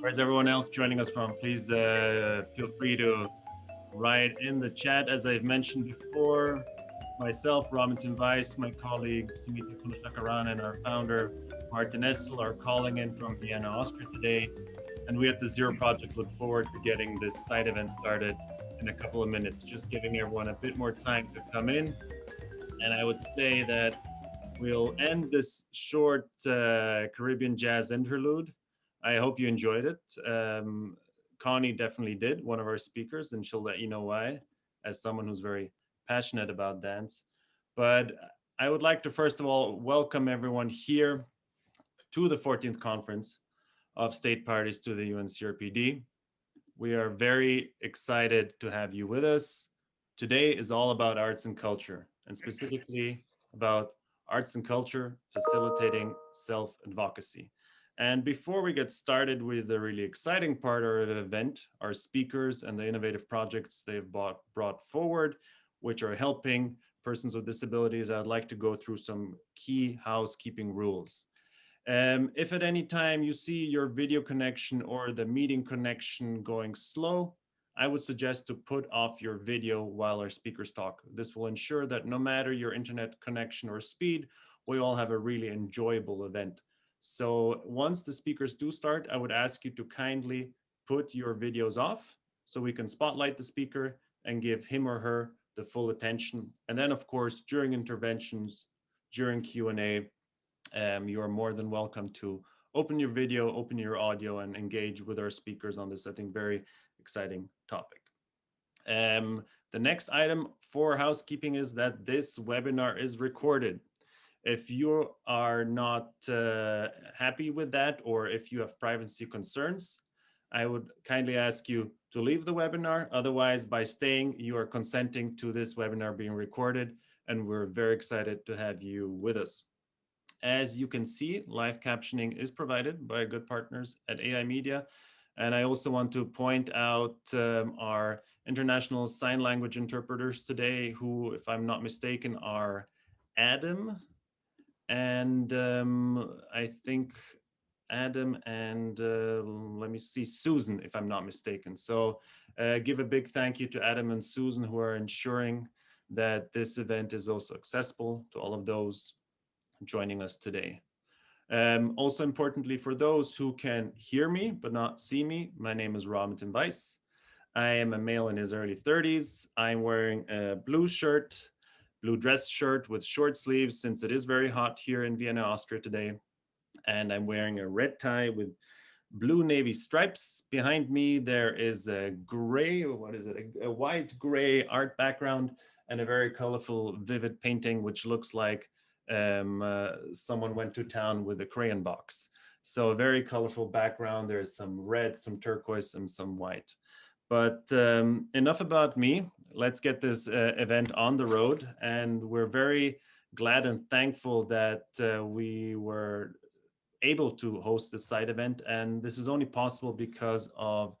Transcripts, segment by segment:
Where's everyone else joining us from? Please uh, feel free to write in the chat. As I've mentioned before, myself, Raminton Weiss, my colleague Simita Kunashakaran, and our founder, Martin Essl, are calling in from Vienna, Austria today. And we at the Zero Project look forward to getting this side event started in a couple of minutes, just giving everyone a bit more time to come in. And I would say that we'll end this short uh, Caribbean jazz interlude. I hope you enjoyed it. Um, Connie definitely did, one of our speakers, and she'll let you know why, as someone who's very passionate about dance. But I would like to first of all welcome everyone here to the 14th conference of state parties to the UNCRPD. We are very excited to have you with us. Today is all about arts and culture, and specifically about arts and culture facilitating self-advocacy. And before we get started with the really exciting part of the event, our speakers and the innovative projects they've brought, brought forward, which are helping persons with disabilities, I'd like to go through some key housekeeping rules. Um, if at any time you see your video connection or the meeting connection going slow, I would suggest to put off your video while our speakers talk. This will ensure that no matter your internet connection or speed, we all have a really enjoyable event. So once the speakers do start, I would ask you to kindly put your videos off so we can spotlight the speaker and give him or her the full attention. And then of course, during interventions, during Q&A, um, you are more than welcome to open your video, open your audio and engage with our speakers on this, I think, very exciting topic. Um, the next item for housekeeping is that this webinar is recorded. If you are not uh, happy with that, or if you have privacy concerns, I would kindly ask you to leave the webinar. Otherwise, by staying, you are consenting to this webinar being recorded, and we're very excited to have you with us. As you can see, live captioning is provided by good partners at AI Media. And I also want to point out um, our international sign language interpreters today, who, if I'm not mistaken, are Adam and um, I think Adam and uh, let me see, Susan, if I'm not mistaken. So uh, give a big thank you to Adam and Susan who are ensuring that this event is also accessible to all of those joining us today. Um, also importantly, for those who can hear me but not see me, my name is Raminton Weiss. I am a male in his early 30s. I'm wearing a blue shirt, blue dress shirt with short sleeves since it is very hot here in Vienna, Austria today. And I'm wearing a red tie with blue navy stripes. Behind me, there is a gray, what is it, a, a white gray art background and a very colorful, vivid painting, which looks like um, uh, someone went to town with a crayon box. So a very colorful background. There's some red, some turquoise, and some white. But um, enough about me. Let's get this uh, event on the road. And we're very glad and thankful that uh, we were able to host this side event. And this is only possible because of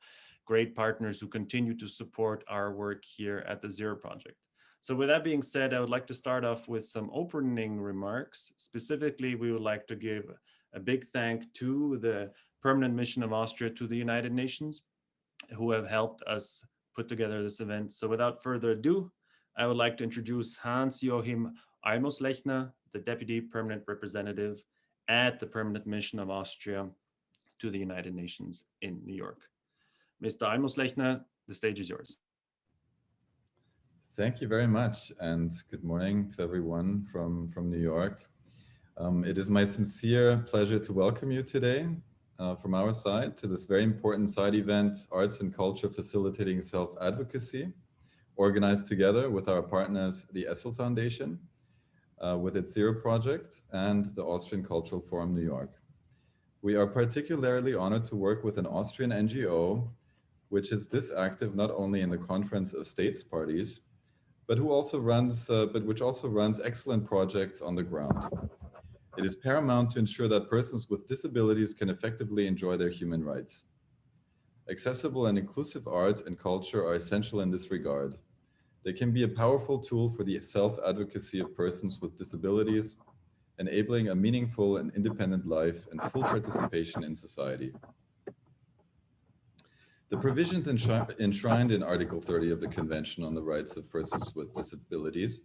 great partners who continue to support our work here at the Zero Project. So with that being said, I would like to start off with some opening remarks. Specifically, we would like to give a big thank to the Permanent Mission of Austria to the United Nations, who have helped us put together this event. So without further ado, I would like to introduce Hans-Joachim Almoslechner, the Deputy Permanent Representative at the Permanent Mission of Austria to the United Nations in New York. Mr. Almoslechner, the stage is yours. Thank you very much and good morning to everyone from, from New York. Um, it is my sincere pleasure to welcome you today uh, from our side to this very important side event, Arts and Culture Facilitating Self-Advocacy, organized together with our partners, the Essl Foundation, uh, with its Zero Project and the Austrian Cultural Forum New York. We are particularly honored to work with an Austrian NGO, which is this active not only in the Conference of States Parties, but who also runs, uh, but which also runs excellent projects on the ground. It is paramount to ensure that persons with disabilities can effectively enjoy their human rights. Accessible and inclusive art and culture are essential in this regard. They can be a powerful tool for the self-advocacy of persons with disabilities, enabling a meaningful and independent life and full participation in society. The provisions enshrined in Article 30 of the Convention on the Rights of Persons with Disabilities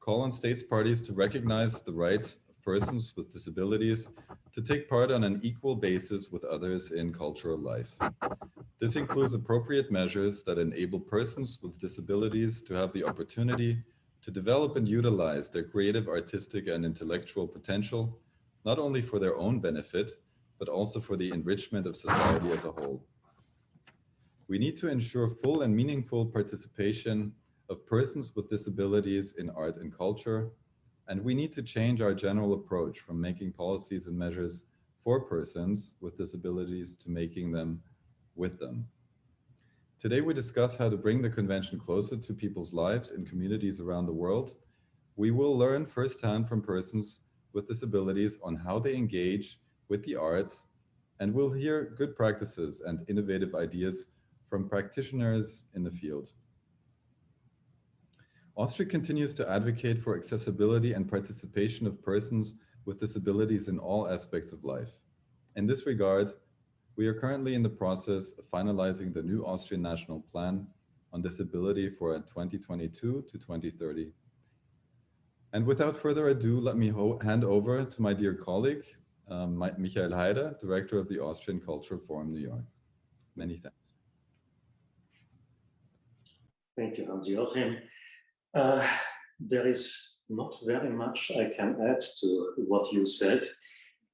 call on states parties to recognize the right persons with disabilities to take part on an equal basis with others in cultural life. This includes appropriate measures that enable persons with disabilities to have the opportunity to develop and utilize their creative, artistic, and intellectual potential, not only for their own benefit, but also for the enrichment of society as a whole. We need to ensure full and meaningful participation of persons with disabilities in art and culture, and we need to change our general approach from making policies and measures for persons with disabilities to making them with them. Today we discuss how to bring the convention closer to people's lives in communities around the world. We will learn firsthand from persons with disabilities on how they engage with the arts, and we'll hear good practices and innovative ideas from practitioners in the field. Austria continues to advocate for accessibility and participation of persons with disabilities in all aspects of life. In this regard, we are currently in the process of finalizing the new Austrian National Plan on Disability for 2022 to 2030. And without further ado, let me hand over to my dear colleague, um, Michael Haider, Director of the Austrian Cultural Forum New York. Many thanks. Thank you, Hans-Joachim. Uh, there is not very much I can add to what you said.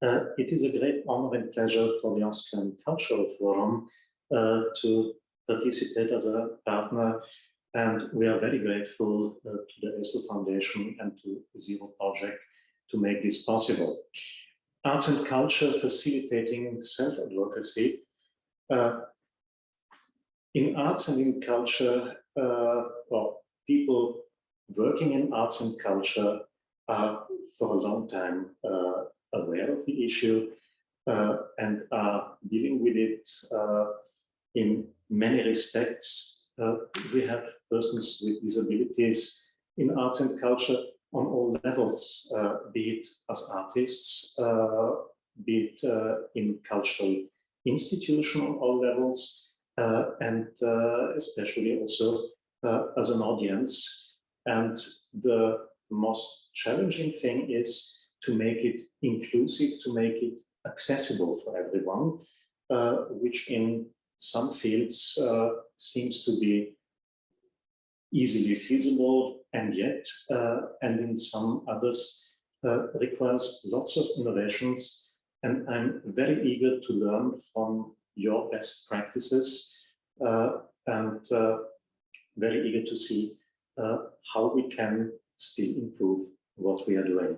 Uh, it is a great honor and pleasure for the Austrian Cultural Forum uh, to participate as a partner and we are very grateful uh, to the ESSL Foundation and to Zero Project to make this possible. Arts and culture facilitating self-advocacy. Uh, in arts and in culture, uh, well, people working in arts and culture are for a long time uh, aware of the issue uh, and are dealing with it uh, in many respects. Uh, we have persons with disabilities in arts and culture on all levels, uh, be it as artists, uh, be it in cultural institution on all levels, and especially also as an audience and the most challenging thing is to make it inclusive, to make it accessible for everyone, uh, which in some fields uh, seems to be easily feasible and yet, uh, and in some others uh, requires lots of innovations. And I'm very eager to learn from your best practices uh, and uh, very eager to see uh, how we can still improve what we are doing.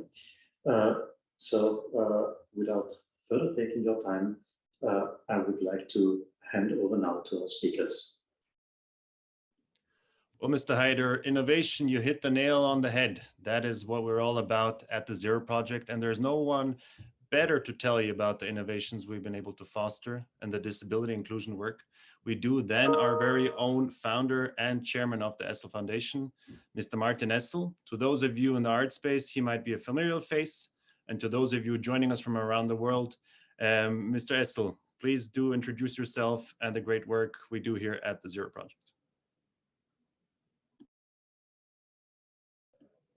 Uh, so uh, without further taking your time, I would like to hand over now to our speakers. Well, Mr. Haider, innovation, you hit the nail on the head. That is what we're all about at the Zero Project. And there's no one better to tell you about the innovations we've been able to foster and the disability inclusion work we do then our very own founder and chairman of the Essl Foundation, Mr. Martin Essl. To those of you in the art space, he might be a familiar face. And to those of you joining us from around the world, um, Mr. Essl, please do introduce yourself and the great work we do here at the Zero Project.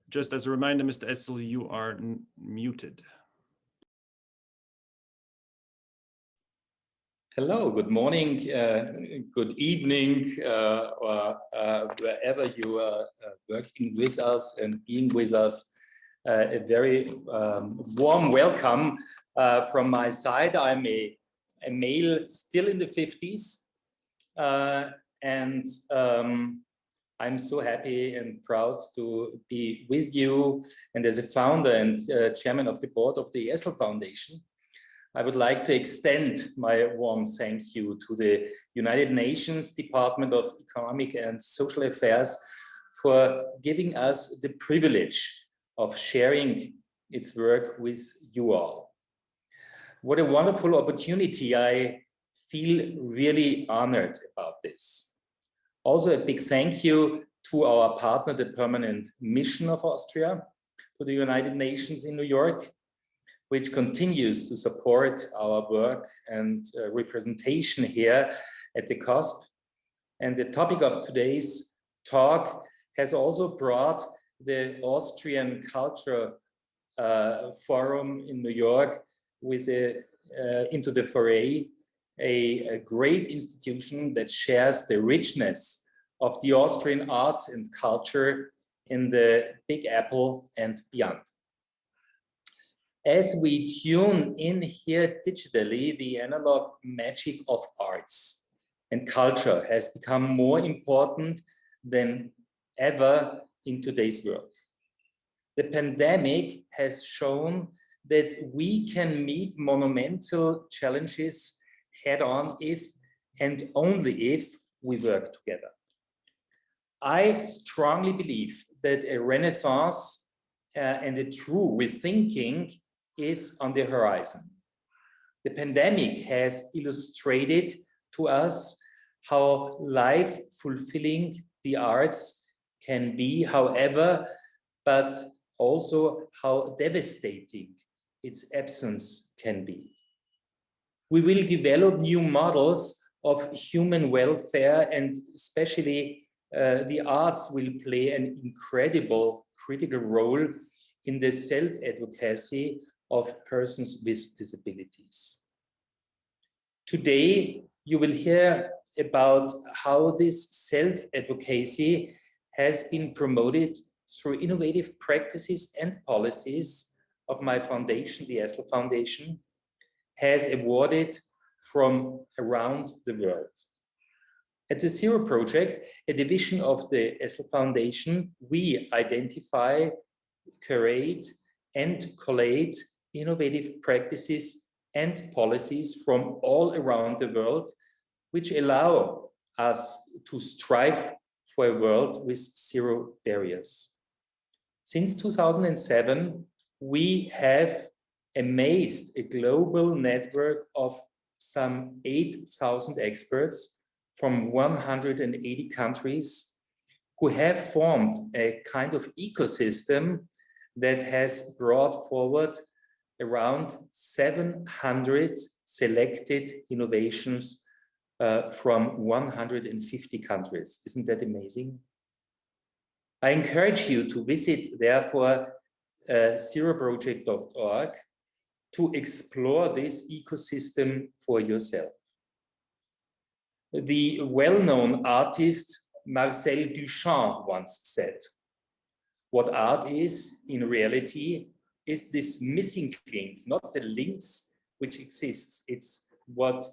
Just as a reminder, Mr. Essl, you are muted. Hello, good morning, uh, good evening, uh, or uh, wherever you are uh, working with us and being with us. Uh, a very um, warm welcome uh, from my side. I'm a, a, male still in the 50s, and um, I'm so happy and proud to be with you and as a founder and chairman of the board of the ESSL Foundation. I would like to extend my warm thank you to the United Nations Department of Economic and Social Affairs for giving us the privilege of sharing its work with you all. What a wonderful opportunity. I feel really honored about this. Also a big thank you to our partner, the Permanent Mission of Austria, to the United Nations in New York, which continues to support our work and uh, representation here at the COSP. And the topic of today's talk has also brought the Austrian Culture uh, Forum in New York with a, uh, into the foray, a, a great institution that shares the richness of the Austrian arts and culture in the Big Apple and beyond. As we tune in here digitally, the analog magic of arts and culture has become more important than ever in today's world. The pandemic has shown that we can meet monumental challenges head on if and only if we work together. I strongly believe that a renaissance uh, and a true rethinking is on the horizon. The pandemic has illustrated to us how life fulfilling the arts can be, however, but also how devastating its absence can be. We will develop new models of human welfare and especially uh, the arts will play an incredible critical role in the self-advocacy of persons with disabilities. Today, you will hear about how this self-advocacy has been promoted through innovative practices and policies of my foundation, the ESSL Foundation, has awarded from around the world. At the Zero Project, a division of the ESSL Foundation, we identify, curate, and collate innovative practices and policies from all around the world, which allow us to strive for a world with zero barriers. Since 2007, we have amazed a global network of some 8,000 experts from 180 countries who have formed a kind of ecosystem that has brought forward around 700 selected innovations uh, from 150 countries. Isn't that amazing? I encourage you to visit, therefore, uh, zeroproject.org to explore this ecosystem for yourself. The well-known artist Marcel Duchamp once said, what art is in reality is this missing link, not the links which exists. It's what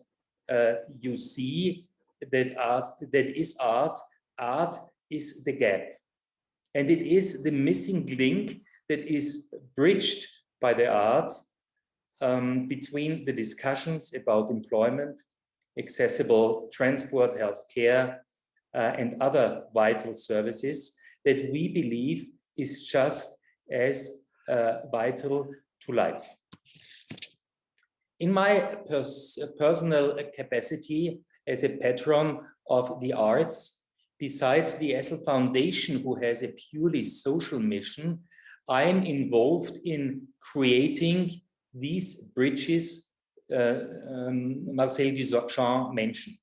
uh, you see that art that is art. Art is the gap, and it is the missing link that is bridged by the art um, between the discussions about employment, accessible transport, healthcare, uh, and other vital services that we believe is just as vital to life. In my pers personal capacity as a patron of the arts, besides the ESSL Foundation, who has a purely social mission, I am involved in creating these bridges uh, um, Marcel Duchamp mentioned.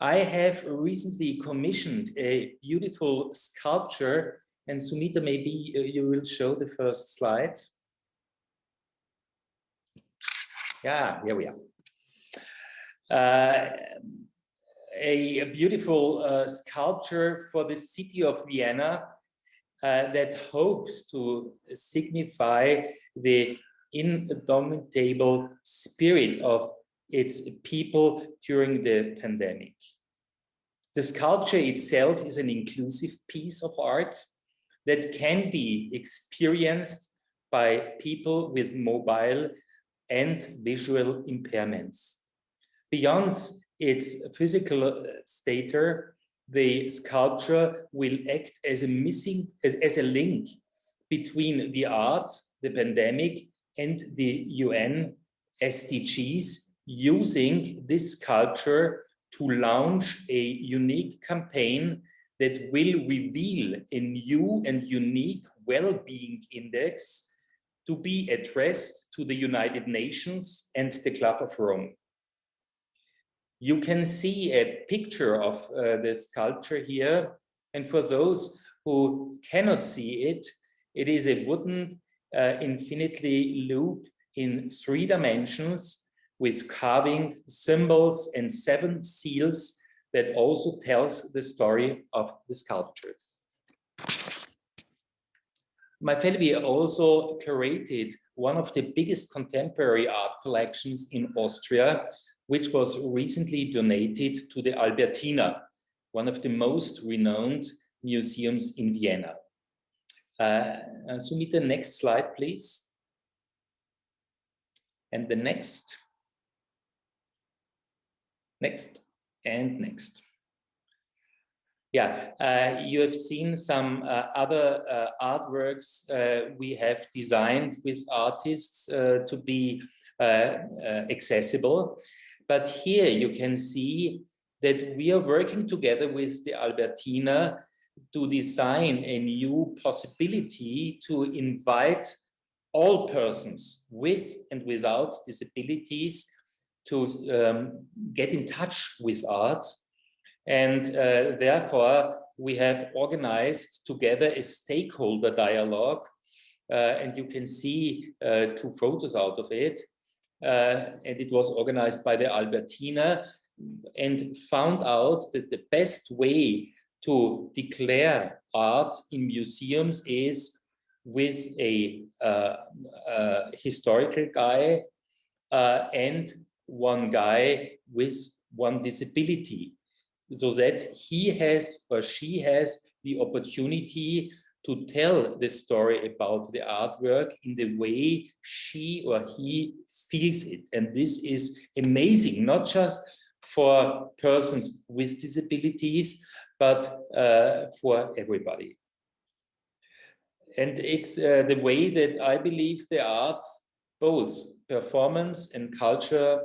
I have recently commissioned a beautiful sculpture and Sumita, maybe uh, you will show the first slide. Yeah, here we are. Uh, a, a, beautiful uh, sculpture for the city of Vienna uh, that hopes to signify the indomitable spirit of its people during the pandemic. The sculpture itself is an inclusive piece of art that can be experienced by people with mobile and visual impairments. Beyond its physical uh, stature, the sculpture will act as a missing, as, as a link between the art, the pandemic, and the UN SDGs, using this sculpture to launch a unique campaign that will reveal a new and unique well-being index to be addressed to the United Nations and the Club of Rome. You can see a picture of uh, the sculpture here. And for those who cannot see it, it is a wooden uh, infinitely loop in three dimensions with carving symbols and seven seals that also tells the story of the sculpture. My family also curated one of the biggest contemporary art collections in Austria, which was recently donated to the Albertina, one of the most renowned museums in Vienna. Uh, the next slide, please. And the next. Next and next. Yeah, uh, you have seen some uh, other uh, artworks uh, we have designed with artists uh, to be uh, accessible. But here you can see that we are working together with the Albertina to design a new possibility to invite all persons with and without disabilities to um, get in touch with art and uh, therefore, we have organized together a stakeholder dialogue. Uh, and you can see uh, two photos out of it. Uh, and it was organized by the Albertina and found out that the best way to declare art in museums is with a, uh, uh, historical guy and one guy with one disability so that he has or she has the opportunity to tell the story about the artwork in the way she or he feels it. And this is amazing, not just for persons with disabilities, but uh, for everybody. And it's uh, the way that I believe the arts, both performance and culture,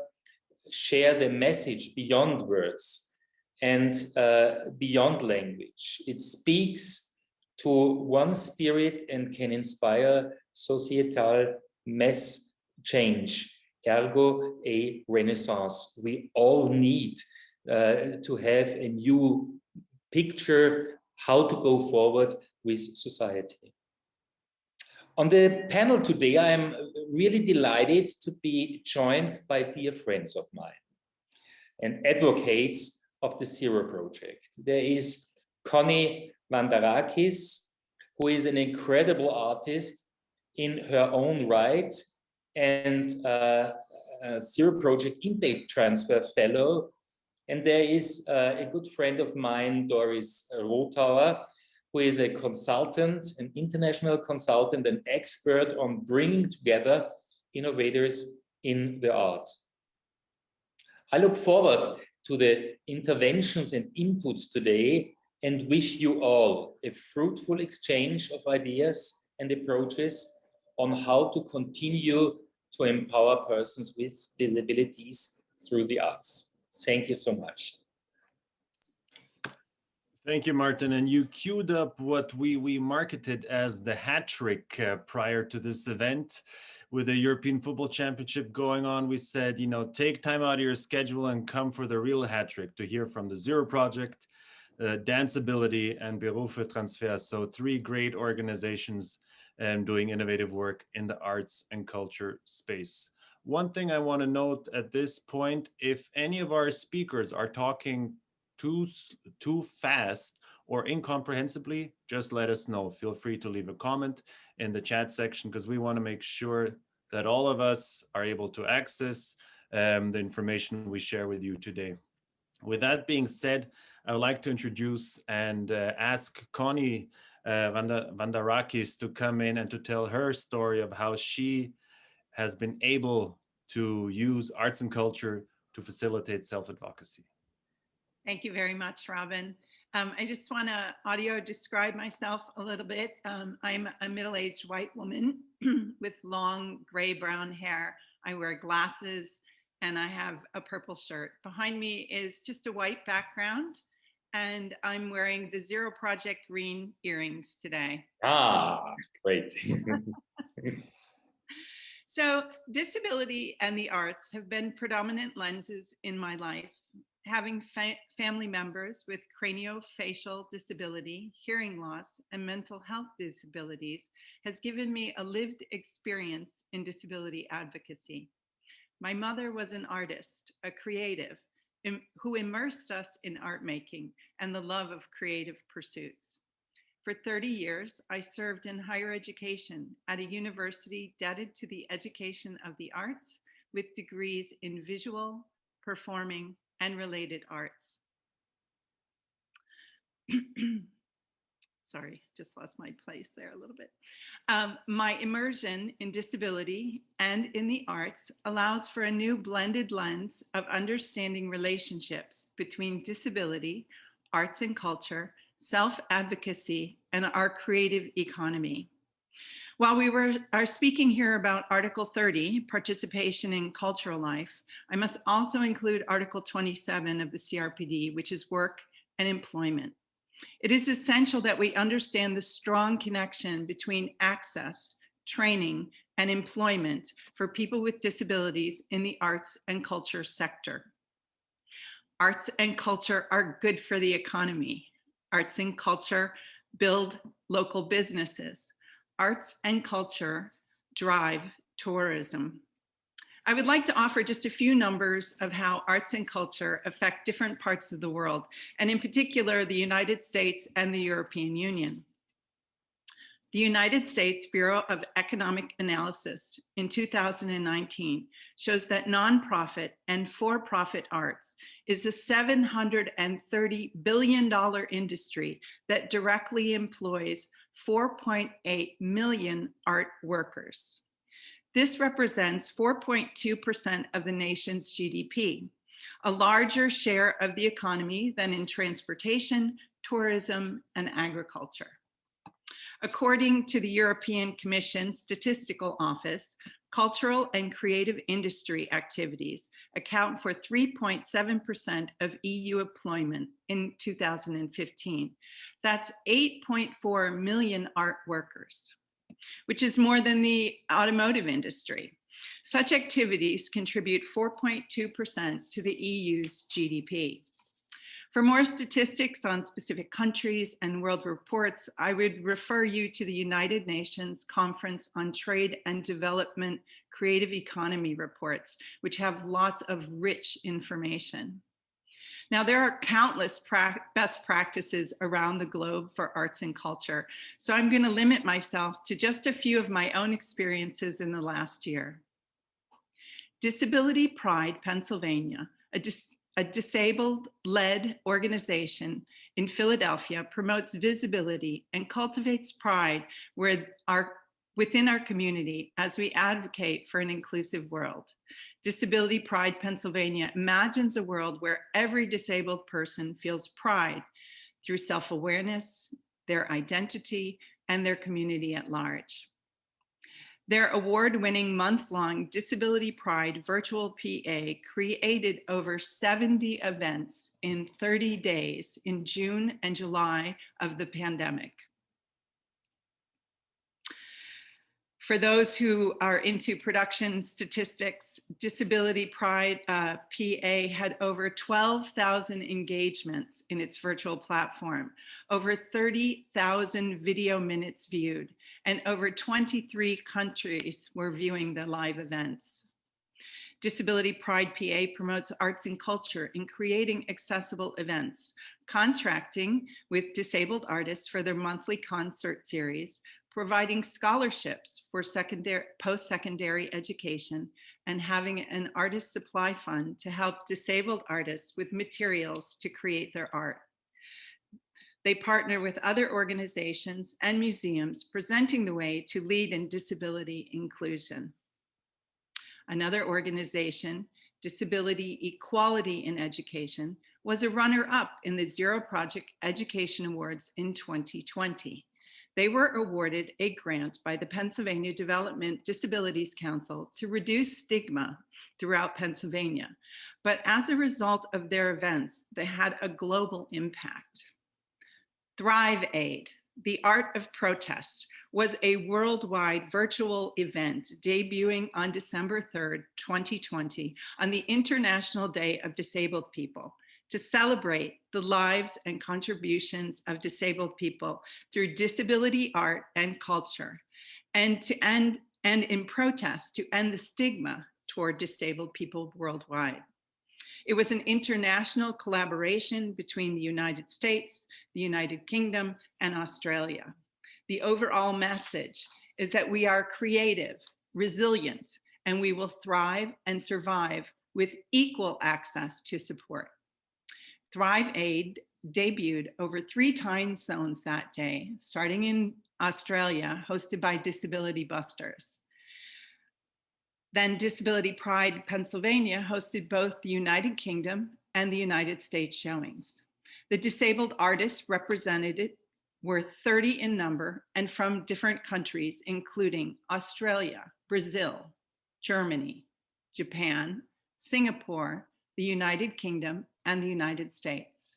share the message beyond words and uh, beyond language. It speaks to one spirit and can inspire societal mass change, ergo a renaissance. We all need uh, to have a new picture how to go forward with society. On the panel today, I am really delighted to be joined by dear friends of mine and advocates of the Zero Project. There is Connie Vandarakis, who is an incredible artist in her own right and uh, Zero Project Impact Transfer Fellow. And there is uh, a good friend of mine, Doris Rothauer, who is a consultant, an international consultant an expert on bringing together innovators in the art. I look forward to the interventions and inputs today and wish you all a fruitful exchange of ideas and approaches on how to continue to empower persons with disabilities through the arts. Thank you so much. Thank you, Martin. And you queued up what we, we marketed as the hat trick uh, prior to this event with the European Football Championship going on, we said, you know, take time out of your schedule and come for the real hat trick to hear from the Zero Project, uh, Danceability, and Berufe Transfer. So three great organizations um, doing innovative work in the arts and culture space. One thing I want to note at this point, if any of our speakers are talking too, too fast or incomprehensibly, just let us know. Feel free to leave a comment in the chat section because we want to make sure that all of us are able to access um, the information we share with you today. With that being said, I would like to introduce and uh, ask Connie uh, Vandarakis to come in and to tell her story of how she has been able to use arts and culture to facilitate self-advocacy. Thank you very much, Robin. Um, I just want to audio describe myself a little bit. Um, I'm a middle-aged white woman with long gray brown hair. I wear glasses and I have a purple shirt. Behind me is just a white background and I'm wearing the Zero Project green earrings today. Ah, great. so disability and the arts have been predominant lenses in my life having fa family members with craniofacial disability, hearing loss, and mental health disabilities has given me a lived experience in disability advocacy. My mother was an artist, a creative, who immersed us in art making and the love of creative pursuits. For 30 years, I served in higher education at a university dedicated to the education of the arts with degrees in visual, performing, and related arts. Sorry, just lost my place there a little bit. Um, my immersion in disability and in the arts allows for a new blended lens of understanding relationships between disability, arts and culture, self-advocacy, and our creative economy. While we were, are speaking here about Article 30, participation in cultural life, I must also include Article 27 of the CRPD, which is work and employment. It is essential that we understand the strong connection between access, training, and employment for people with disabilities in the arts and culture sector. Arts and culture are good for the economy. Arts and culture build local businesses. Arts and culture drive tourism. I would like to offer just a few numbers of how arts and culture affect different parts of the world, and in particular, the United States and the European Union. The United States Bureau of Economic Analysis in 2019 shows that nonprofit and for-profit arts is a $730 billion industry that directly employs 4.8 million art workers. This represents 4.2% of the nation's GDP, a larger share of the economy than in transportation, tourism, and agriculture. According to the European Commission Statistical Office, cultural and creative industry activities account for 3.7% of EU employment in 2015. That's 8.4 million art workers which is more than the automotive industry. Such activities contribute 4.2% to the EU's GDP. For more statistics on specific countries and world reports, I would refer you to the United Nations Conference on Trade and Development Creative Economy reports, which have lots of rich information. Now, there are countless pra best practices around the globe for arts and culture, so I'm going to limit myself to just a few of my own experiences in the last year. Disability Pride Pennsylvania, a, a disabled-led organization in Philadelphia promotes visibility and cultivates pride where our, within our community as we advocate for an inclusive world. Disability Pride Pennsylvania imagines a world where every disabled person feels pride through self-awareness, their identity, and their community at large. Their award-winning month-long Disability Pride Virtual PA created over 70 events in 30 days in June and July of the pandemic. For those who are into production statistics, Disability Pride uh, PA had over 12,000 engagements in its virtual platform, over 30,000 video minutes viewed, and over 23 countries were viewing the live events. Disability Pride PA promotes arts and culture in creating accessible events, contracting with disabled artists for their monthly concert series, providing scholarships for secondary, post-secondary education, and having an artist supply fund to help disabled artists with materials to create their art. They partner with other organizations and museums presenting the way to lead in disability inclusion. Another organization, Disability Equality in Education, was a runner-up in the Zero Project Education Awards in 2020 they were awarded a grant by the Pennsylvania Development Disabilities Council to reduce stigma throughout Pennsylvania. But as a result of their events, they had a global impact. Thrive Aid, the art of protest, was a worldwide virtual event debuting on December 3rd, 2020 on the International Day of Disabled People to celebrate the lives and contributions of disabled people through disability art and culture, and to end and in protest to end the stigma toward disabled people worldwide. It was an international collaboration between the United States, the United Kingdom, and Australia. The overall message is that we are creative, resilient, and we will thrive and survive with equal access to support. Thrive Aid debuted over three time zones that day, starting in Australia, hosted by Disability Busters. Then Disability Pride Pennsylvania hosted both the United Kingdom and the United States showings. The disabled artists represented were 30 in number and from different countries, including Australia, Brazil, Germany, Japan, Singapore, the United Kingdom, and the United States.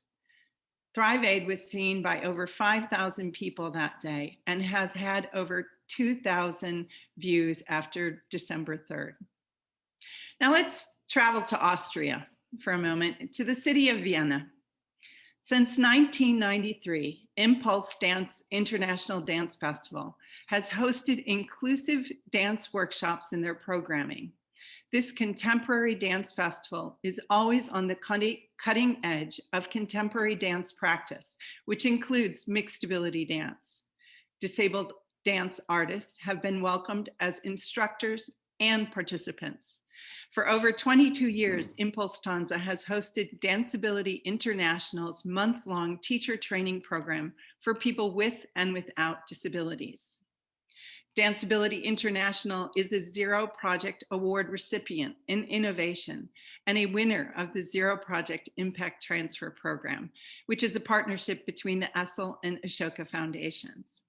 Thrive Aid was seen by over 5,000 people that day and has had over 2,000 views after December 3rd. Now let's travel to Austria for a moment, to the city of Vienna. Since 1993, Impulse Dance International Dance Festival has hosted inclusive dance workshops in their programming. This contemporary dance festival is always on the cutting edge of contemporary dance practice, which includes mixed ability dance. Disabled dance artists have been welcomed as instructors and participants. For over 22 years, ImPulsTanz has hosted Danceability International's month-long teacher training program for people with and without disabilities. Danceability International is a Zero Project Award recipient in innovation and a winner of the Zero Project Impact Transfer Program, which is a partnership between the ESSL and Ashoka Foundations.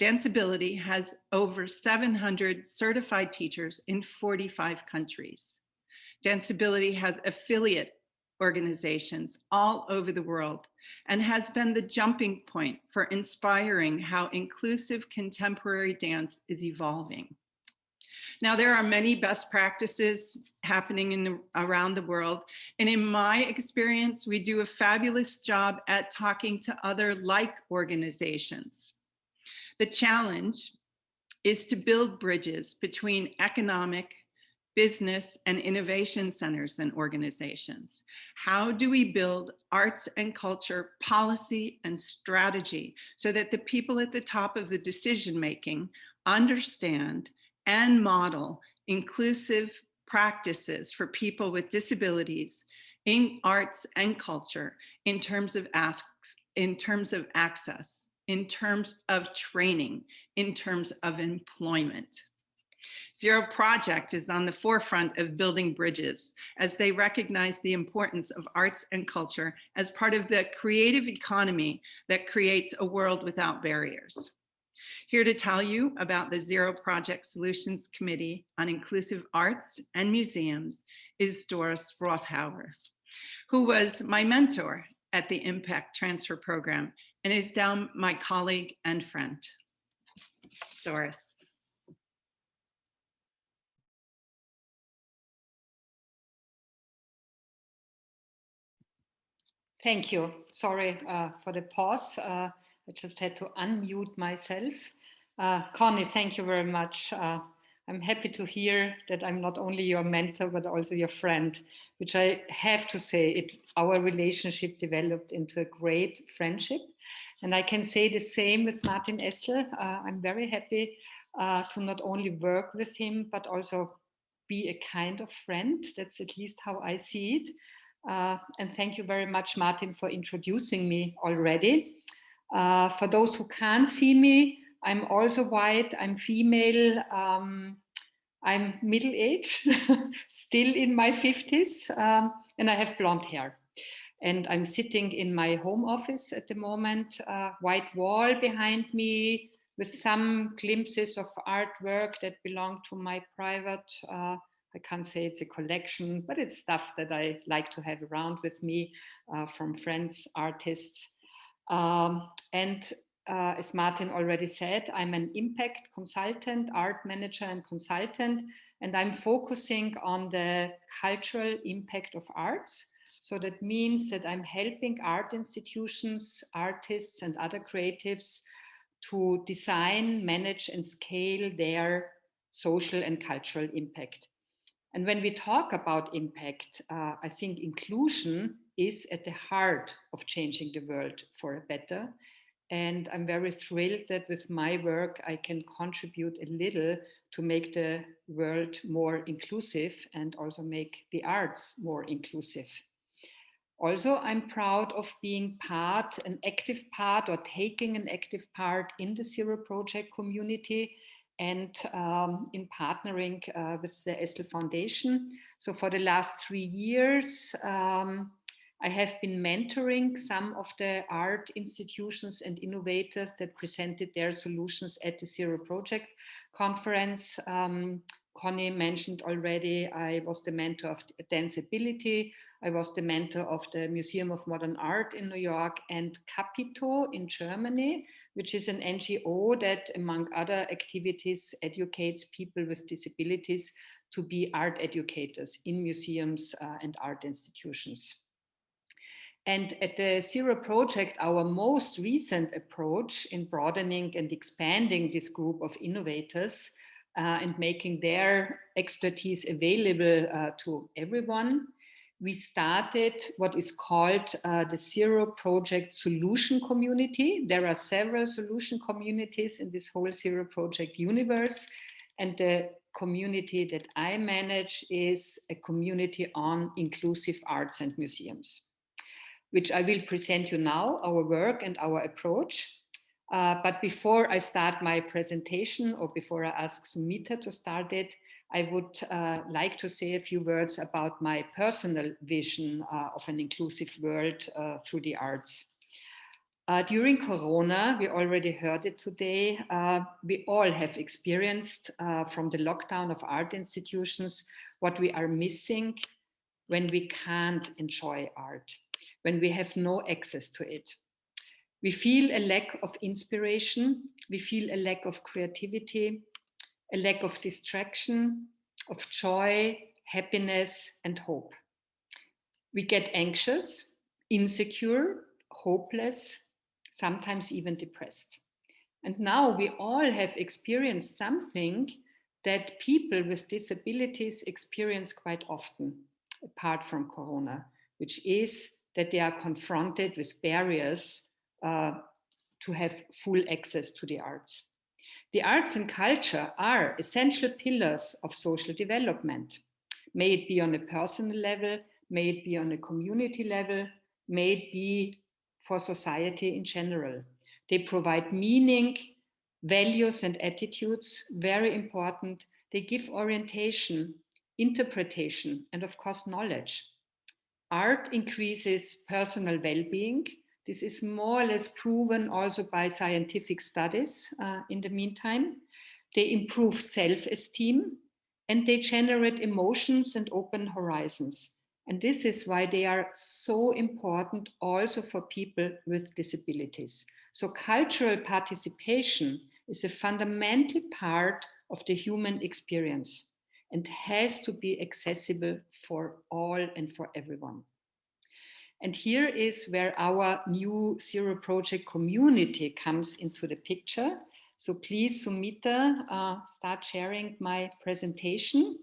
Danceability has over 700 certified teachers in 45 countries. Danceability has affiliate organizations all over the world and has been the jumping point for inspiring how inclusive contemporary dance is evolving. Now, there are many best practices happening in the, around the world. And in my experience, we do a fabulous job at talking to other like organizations. The challenge is to build bridges between economic, business, and innovation centers and organizations. How do we build arts and culture policy and strategy so that the people at the top of the decision making understand and model inclusive practices for people with disabilities in arts and culture in terms of asks in terms of access in terms of training, in terms of employment. Zero Project is on the forefront of building bridges as they recognize the importance of arts and culture as part of the creative economy that creates a world without barriers. Here to tell you about the Zero Project Solutions Committee on Inclusive Arts and Museums is Doris Rothauer, who was my mentor at the Impact Transfer Program and is down my colleague and friend, Doris. Thank you. Sorry uh, for the pause. Uh, I just had to unmute myself. Uh, Connie, thank you very much. Uh, I'm happy to hear that I'm not only your mentor, but also your friend, which I have to say, it, our relationship developed into a great friendship. And I can say the same with Martin Essl. Uh, I'm very happy uh, to not only work with him, but also be a kind of friend. That's at least how I see it. Uh, and thank you very much, Martin, for introducing me already. Uh, for those who can't see me, I'm also white, I'm female, um, I'm middle-aged, still in my 50s, um, and I have blonde hair. And I'm sitting in my home office at the moment, uh, white wall behind me with some glimpses of artwork that belong to my private, uh, I can't say it's a collection, but it's stuff that I like to have around with me uh, from friends, artists. Um, and uh, as Martin already said, I'm an impact consultant, art manager and consultant, and I'm focusing on the cultural impact of arts So that means that I'm helping art institutions, artists and other creatives to design, manage and scale their social and cultural impact. And when we talk about impact, uh, I think inclusion is at the heart of changing the world for a better. And I'm very thrilled that with my work, I can contribute a little to make the world more inclusive and also make the arts more inclusive. Also, I'm proud of being part, an active part or taking an active part in the Zero Project community and um, in partnering uh, with the Essl Foundation. So for the last three years, um, I have been mentoring some of the art institutions and innovators that presented their solutions at the Zero Project conference. Um, Connie mentioned already, I was the mentor of Danceability. I was the mentor of the Museum of Modern Art in New York and Capito in Germany, which is an NGO that, among other activities, educates people with disabilities to be art educators in museums uh, and art institutions. And at the Zero Project, our most recent approach in broadening and expanding this group of innovators uh, and making their expertise available uh, to everyone, we started what is called uh, the Zero Project Solution Community. There are several solution communities in this whole Zero Project universe. And the community that I manage is a community on inclusive arts and museums which I will present you now, our work and our approach. Uh, but before I start my presentation or before I ask Sumita to start it, I would uh, like to say a few words about my personal vision uh, of an inclusive world uh, through the arts. Uh, during Corona, we already heard it today, uh, we all have experienced from the lockdown of art institutions what we are missing when we can't enjoy art when we have no access to it. We feel a lack of inspiration, we feel a lack of creativity, a lack of distraction, of joy, happiness, and hope. We get anxious, insecure, hopeless, sometimes even depressed. And now we all have experienced something that people with disabilities experience quite often, apart from Corona, which is that they are confronted with barriers uh, to have full access to the arts. The arts and culture are essential pillars of social development. May it be on a personal level, may it be on a community level, may it be for society in general. They provide meaning, values and attitudes, very important. They give orientation, interpretation, and of course, knowledge. Art increases personal well-being. This is more or less proven also by scientific studies uh, in the meantime. They improve self-esteem and they generate emotions and open horizons. And this is why they are so important also for people with disabilities. So cultural participation is a fundamental part of the human experience and has to be accessible for all and for everyone. And here is where our new Zero Project community comes into the picture. So please, Sumita, uh, start sharing my presentation.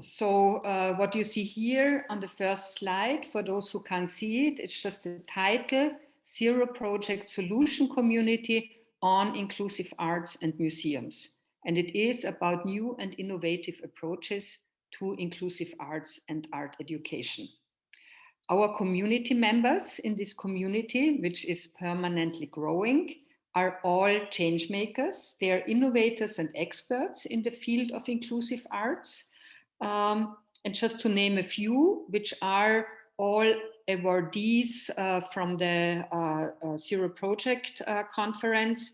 So uh, what you see here on the first slide, for those who can't see it, it's just the title, Zero Project Solution Community on inclusive arts and museums. And it is about new and innovative approaches to inclusive arts and art education. Our community members in this community, which is permanently growing, are all change makers. They are innovators and experts in the field of inclusive arts. Um, and just to name a few, which are all awardees uh, from the uh, uh, Zero Project uh, conference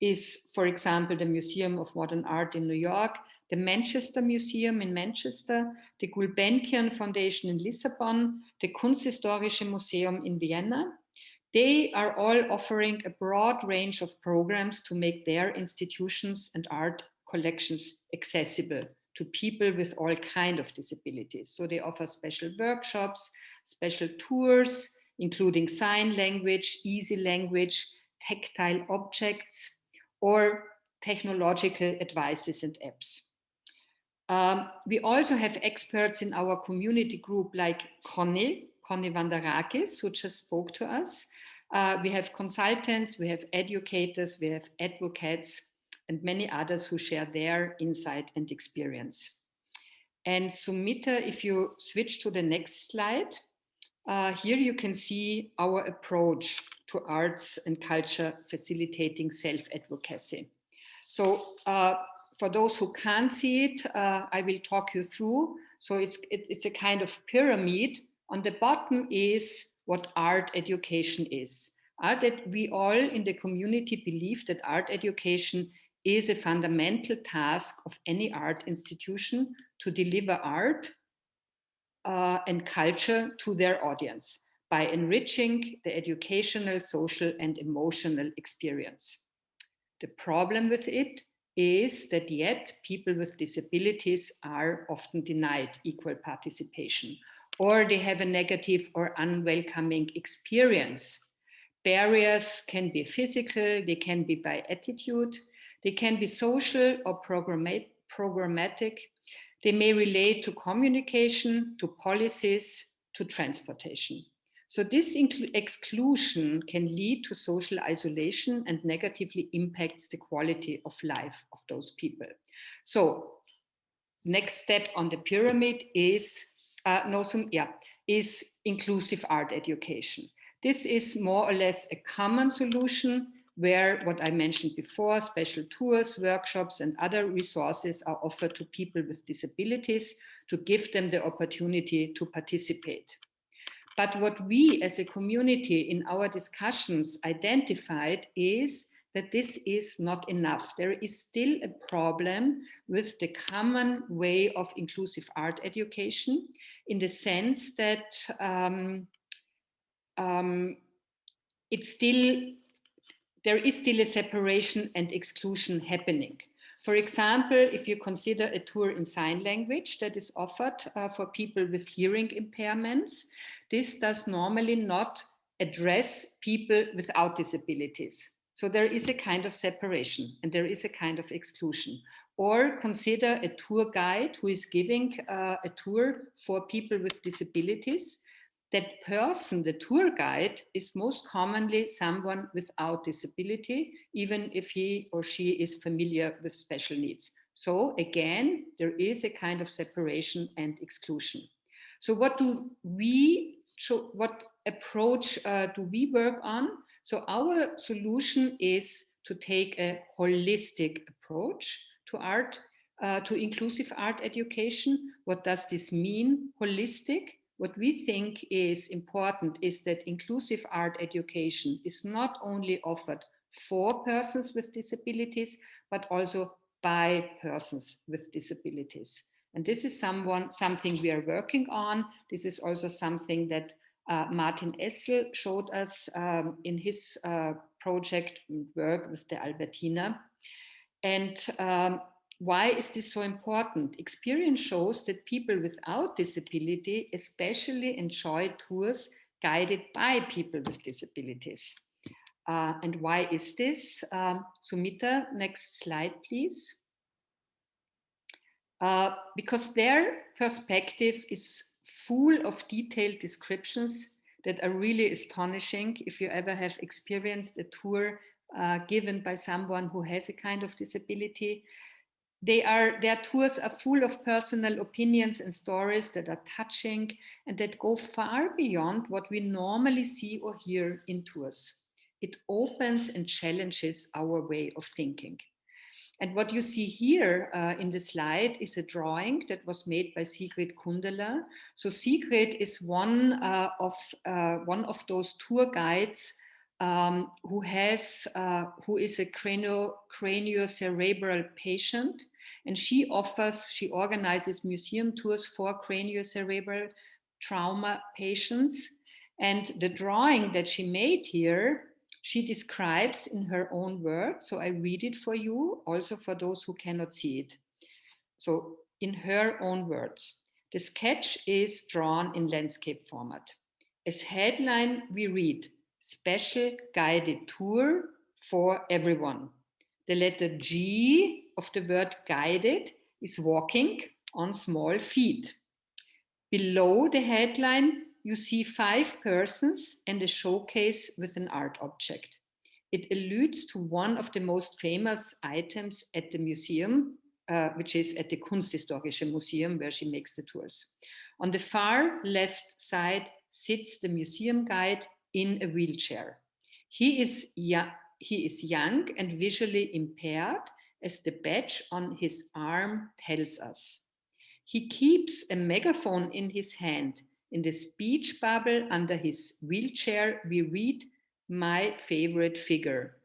is, for example, the Museum of Modern Art in New York, the Manchester Museum in Manchester, the Gulbenkian Foundation in Lisbon, the Kunsthistorische Museum in Vienna. They are all offering a broad range of programs to make their institutions and art collections accessible to people with all kind of disabilities. So they offer special workshops, special tours, including sign language, easy language, tactile objects, or technological advices and apps. Um, we also have experts in our community group like Connie, Connie Vandarakis, who just spoke to us. Uh, we have consultants, we have educators, we have advocates, and many others who share their insight and experience. And Sumita, if you switch to the next slide, uh, here you can see our approach to arts and culture facilitating self-advocacy. So uh, for those who can't see it, uh, I will talk you through. So it's, it, it's a kind of pyramid. On the bottom is what art education is. Art that we all in the community believe that art education is a fundamental task of any art institution to deliver art uh, and culture to their audience by enriching the educational, social and emotional experience. The problem with it is that yet people with disabilities are often denied equal participation or they have a negative or unwelcoming experience. Barriers can be physical, they can be by attitude, they can be social or programmatic. They may relate to communication, to policies, to transportation. So this exclusion can lead to social isolation and negatively impacts the quality of life of those people. So next step on the pyramid is uh, no, some, yeah, is inclusive art education. This is more or less a common solution where what I mentioned before, special tours, workshops, and other resources are offered to people with disabilities to give them the opportunity to participate. But what we as a community in our discussions identified is that this is not enough. There is still a problem with the common way of inclusive art education in the sense that um, um, it's still, there is still a separation and exclusion happening. For example, if you consider a tour in sign language that is offered uh, for people with hearing impairments, this does normally not address people without disabilities. So there is a kind of separation and there is a kind of exclusion. Or consider a tour guide who is giving uh, a tour for people with disabilities. That person, the tour guide, is most commonly someone without disability, even if he or she is familiar with special needs. So again, there is a kind of separation and exclusion. So what do we, what approach uh, do we work on? So our solution is to take a holistic approach to art, uh, to inclusive art education. What does this mean, holistic? What we think is important is that inclusive art education is not only offered for persons with disabilities, but also by persons with disabilities. And this is someone, something we are working on. This is also something that uh, Martin Essl showed us um, in his uh, project work with the Albertina. And um, why is this so important? Experience shows that people without disability especially enjoy tours guided by people with disabilities. Uh, and why is this? Um, Sumita, next slide, please. Uh, because their perspective is full of detailed descriptions that are really astonishing if you ever have experienced a tour uh, given by someone who has a kind of disability. They are, their tours are full of personal opinions and stories that are touching and that go far beyond what we normally see or hear in tours. It opens and challenges our way of thinking. And what you see here uh, in the slide is a drawing that was made by Sigrid Kundela. So Sigrid is one uh, of uh, one of those tour guides um, who has uh, who is a cranial craniocerebral patient, and she offers she organizes museum tours for craniocerebral trauma patients. And the drawing that she made here she describes in her own words. So I read it for you, also for those who cannot see it. So in her own words. The sketch is drawn in landscape format. As headline, we read, special guided tour for everyone. The letter G of the word guided is walking on small feet. Below the headline, you see five persons and a showcase with an art object. It alludes to one of the most famous items at the museum, uh, which is at the Kunsthistorische Museum, where she makes the tours. On the far left side sits the museum guide in a wheelchair. He is, he is young and visually impaired, as the badge on his arm tells us. He keeps a megaphone in his hand. In the speech bubble under his wheelchair, we read, my favorite figure.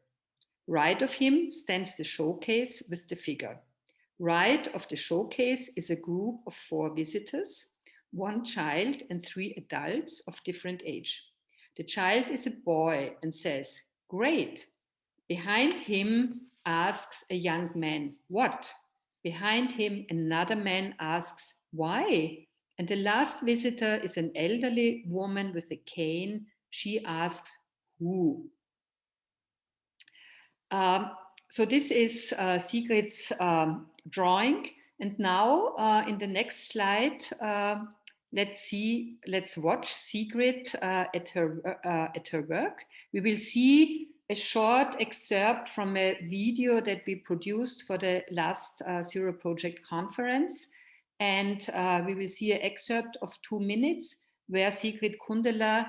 Right of him stands the showcase with the figure. Right of the showcase is a group of four visitors, one child and three adults of different age. The child is a boy and says, great. Behind him asks a young man, what? Behind him, another man asks, why? And the last visitor is an elderly woman with a cane. She asks, who? Um, so this is uh, Sigrid's um, drawing. And now uh, in the next slide, uh, let's see, let's watch Sigrid uh, at, her, uh, at her work. We will see a short excerpt from a video that we produced for the last uh, Zero Project conference. And uh, we will see an excerpt of two minutes where Sigrid Kundela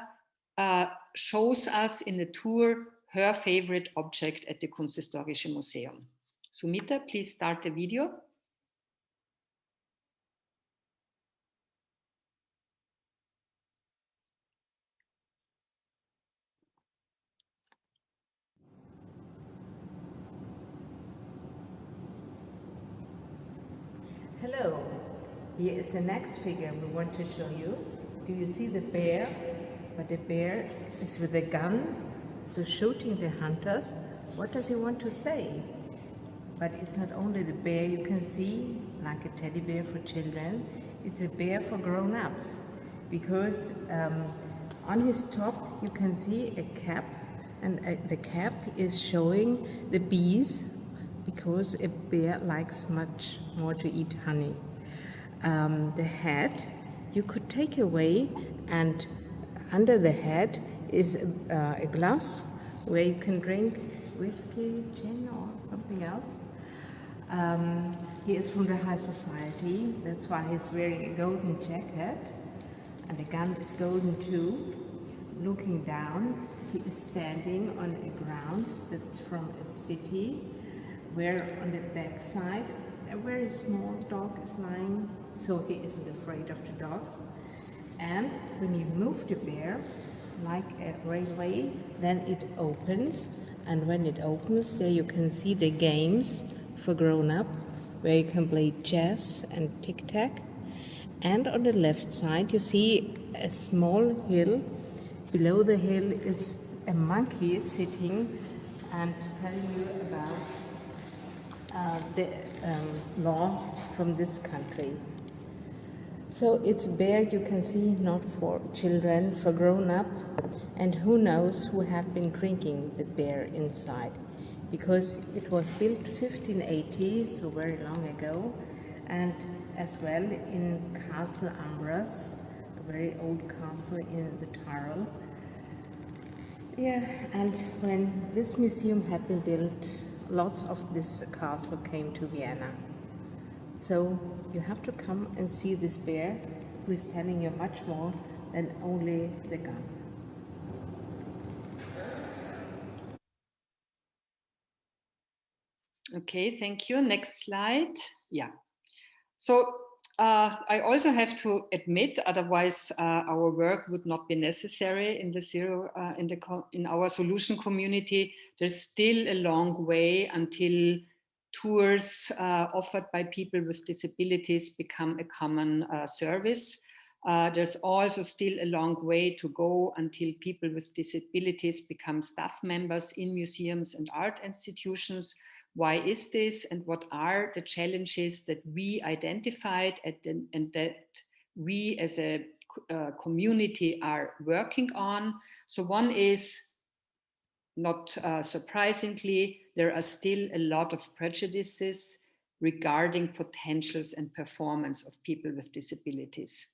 uh, shows us in a tour her favorite object at the Kunsthistorische Museum. Sumita, please start the video. Hello, here is the next figure we want to show you. Do you see the bear? But the bear is with a gun, so shooting the hunters. What does he want to say? But it's not only the bear you can see, like a teddy bear for children, it's a bear for grown-ups. Because um, on his top you can see a cap and uh, the cap is showing the bees because a bear likes much more to eat honey. Um, the head you could take away and under the head is uh, a glass where you can drink whiskey, gin or something else. Um, he is from the high society, that's why he's wearing a golden jacket and the gun is golden too. Looking down, he is standing on a ground that's from a city where on the back side a very small dog is lying, so he isn't afraid of the dogs. And when you move the bear, like a railway, then it opens. And when it opens, there you can see the games for grown-up, where you can play chess and tic-tac. And on the left side, you see a small hill. Below the hill is a monkey sitting and telling you about uh, the um, law from this country. So it's bear you can see not for children, for grown up, and who knows who have been drinking the beer inside because it was built 1580, so very long ago, and as well in Castle Ambras, a very old castle in the Tyrol. Yeah, and when this museum had been built, lots of this castle came to Vienna. So you have to come and see this bear who is telling you much more than only the gun. Okay, thank you. Next slide. Yeah. So uh, I also have to admit, otherwise uh, our work would not be necessary in the zero uh, in the in our solution community. There's still a long way until tours uh, offered by people with disabilities become a common uh, service. Uh, there's also still a long way to go until people with disabilities become staff members in museums and art institutions why is this and what are the challenges that we identified the, and that we as a uh, community are working on. So one is not uh, surprisingly, there are still a lot of prejudices regarding potentials and performance of people with disabilities.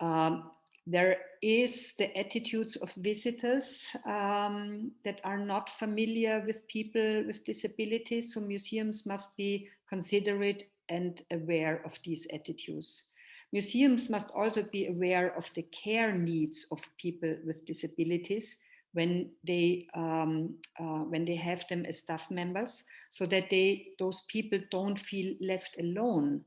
Um, there is the attitudes of visitors um, that are not familiar with people with disabilities. So museums must be considerate and aware of these attitudes. Museums must also be aware of the care needs of people with disabilities when they um, uh, when they have them as staff members, so that they those people don't feel left alone.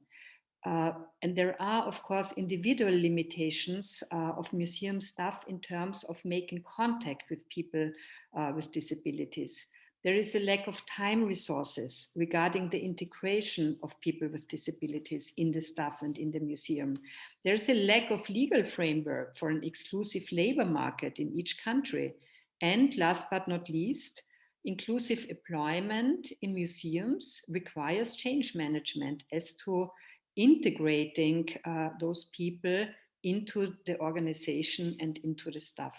Uh, and there are, of course, individual limitations uh, of museum staff in terms of making contact with people uh, with disabilities. There is a lack of time resources regarding the integration of people with disabilities in the staff and in the museum. There's a lack of legal framework for an exclusive labor market in each country. And last but not least, inclusive employment in museums requires change management as to integrating uh, those people into the organization and into the staff.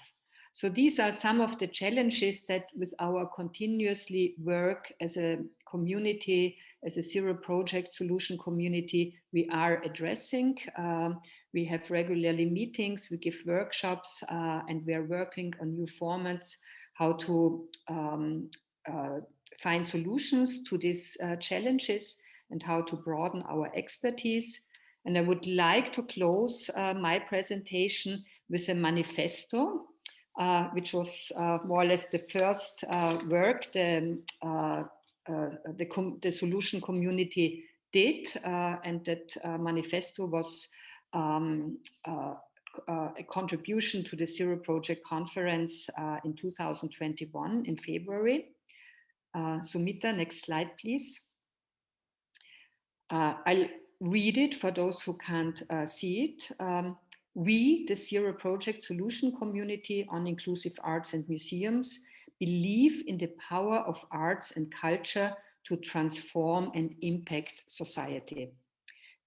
So these are some of the challenges that with our continuously work as a community, as a zero project solution community, we are addressing. Um, we have regularly meetings, we give workshops, uh, and we are working on new formats, how to um, uh, find solutions to these uh, challenges and how to broaden our expertise. And I would like to close uh, my presentation with a manifesto, uh, which was uh, more or less the first work the, the, the, solution community did. and that manifesto was um, a contribution to the Zero Project Conference in 2021 in February. Sumita, next slide, please. Uh, I'll read it for those who can't uh, see it. Um, we, the Zero Project Solution Community on Inclusive Arts and Museums, believe in the power of arts and culture to transform and impact society.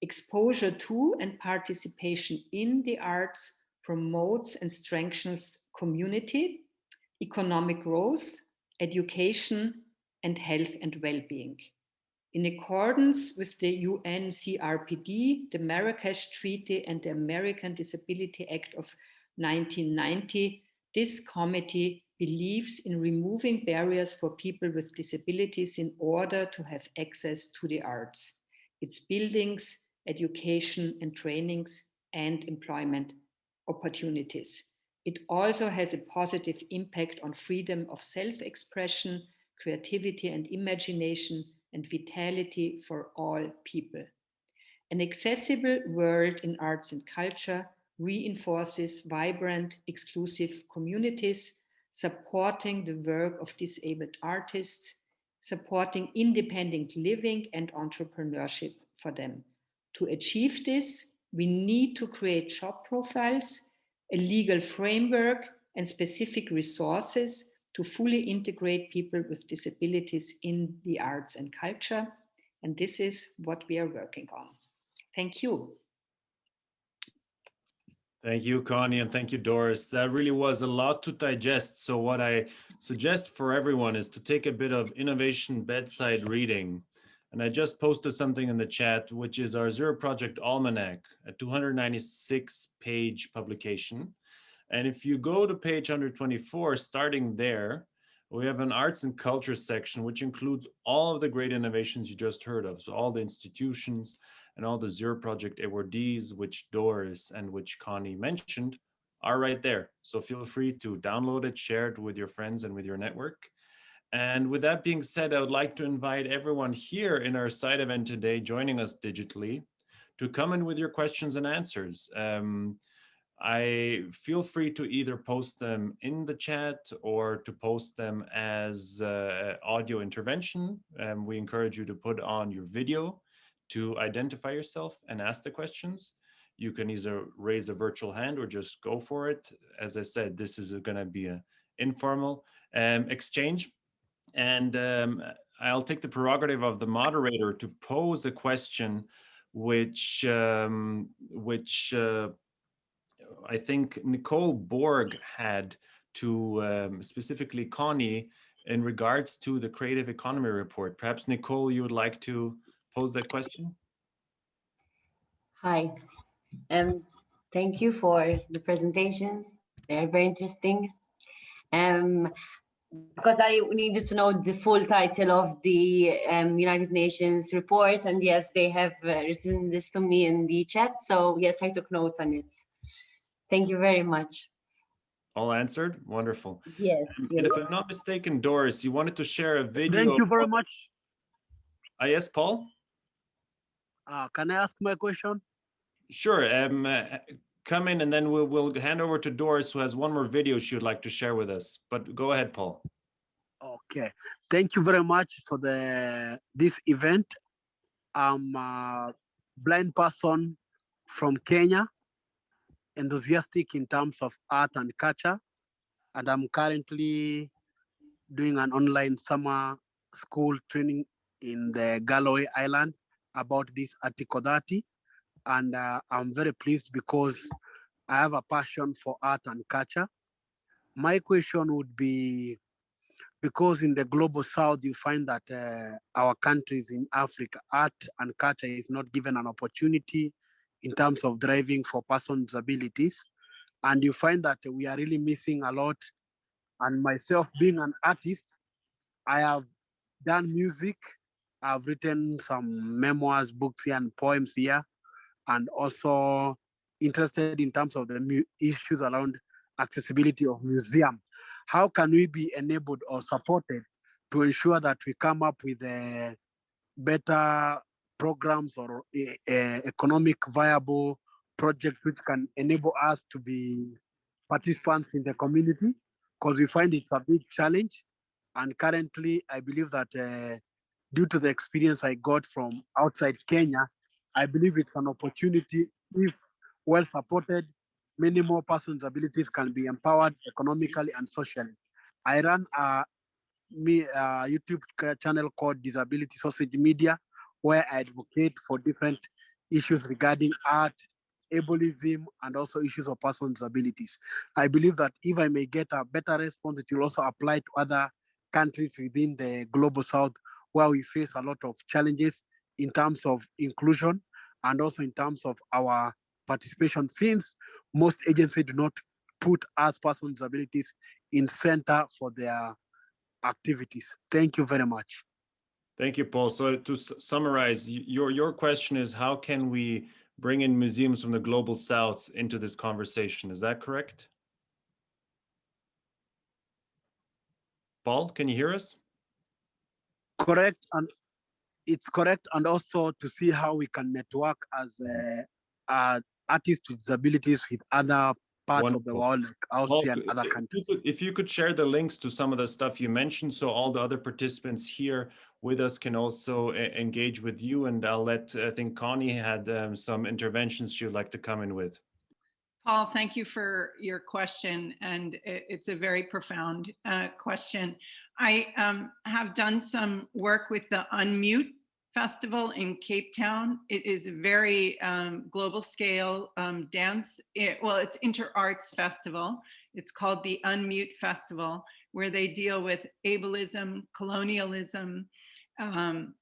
Exposure to and participation in the arts promotes and strengthens community, economic growth, education, and health and well-being. In accordance with the UNCRPD, the Marrakesh Treaty and the American Disability Act of 1990, this committee believes in removing barriers for people with disabilities in order to have access to the arts, its buildings, education and trainings, and employment opportunities. It also has a positive impact on freedom of self-expression, creativity and imagination, and vitality for all people. An accessible world in arts and culture reinforces vibrant, exclusive communities, supporting the work of disabled artists, supporting independent living and entrepreneurship for them. To achieve this, we need to create job profiles, a legal framework, and specific resources to fully integrate people with disabilities in the arts and culture. And this is what we are working on. Thank you. Thank you, Connie, and thank you, Doris. That really was a lot to digest. So what I suggest for everyone is to take a bit of innovation bedside reading. And I just posted something in the chat, which is our Zero Project Almanac, a 296 page publication. And if you go to page 124, starting there, we have an arts and culture section, which includes all of the great innovations you just heard of. So all the institutions and all the Zero Project awardees, which Doris and which Connie mentioned, are right there. So feel free to download it, share it with your friends and with your network. And with that being said, I would like to invite everyone here in our side event today, joining us digitally, to come in with your questions and answers. Um, I feel free to either post them in the chat or to post them as uh, audio intervention. Um, we encourage you to put on your video to identify yourself and ask the questions. You can either raise a virtual hand or just go for it. As I said, this is going to be an informal um, exchange. And um, I'll take the prerogative of the moderator to pose a question which um, which uh, I think Nicole Borg had to um, specifically Connie in regards to the creative economy report. Perhaps Nicole, you would like to pose that question? Hi, um, thank you for the presentations. They're very interesting. Um, because I needed to know the full title of the um, United Nations report, and yes, they have uh, written this to me in the chat. So yes, I took notes on it. Thank you very much. All answered? Wonderful. Yes. And yes. if I'm not mistaken, Doris, you wanted to share a video. Thank you very much. Ah, yes, Paul? Uh, can I ask my question? Sure. Um, uh, come in and then we'll, we'll hand over to Doris, who has one more video she would like to share with us. But go ahead, Paul. Okay. Thank you very much for the this event. I'm a blind person from Kenya, enthusiastic in terms of art and culture, and I'm currently doing an online summer school training in the Galway Ireland about this Article 30 and uh, I'm very pleased because I have a passion for art and culture. My question would be, because in the global south, you find that uh, our countries in Africa, art and culture is not given an opportunity in terms of driving for persons with disabilities. And you find that we are really missing a lot. And myself being an artist, I have done music. I've written some memoirs, books here and poems here and also interested in terms of the issues around accessibility of museum. How can we be enabled or supported to ensure that we come up with a better programs or a, a economic viable projects which can enable us to be participants in the community because we find it's a big challenge. And currently, I believe that uh, due to the experience I got from outside Kenya, I believe it's an opportunity if well supported, many more persons' abilities can be empowered economically and socially. I run a, me, a YouTube channel called Disability Sausage Media, where I advocate for different issues regarding art, ableism, and also issues of persons' abilities. I believe that if I may get a better response, it will also apply to other countries within the global south where we face a lot of challenges in terms of inclusion and also in terms of our participation since most agencies do not put us persons with disabilities in center for their activities. Thank you very much. Thank you, Paul. So to summarize, your, your question is how can we bring in museums from the global south into this conversation? Is that correct? Paul, can you hear us? Correct. And it's correct and also to see how we can network as uh, artists with disabilities with other parts Wonderful. of the world like austria well, and other countries if you, could, if you could share the links to some of the stuff you mentioned so all the other participants here with us can also engage with you and i'll let i think connie had um, some interventions she would like to come in with Paul, thank you for your question, and it's a very profound uh, question. I um, have done some work with the Unmute Festival in Cape Town. It is a very um, global scale um, dance. It, well, it's inter arts festival. It's called the Unmute Festival, where they deal with ableism, colonialism, um,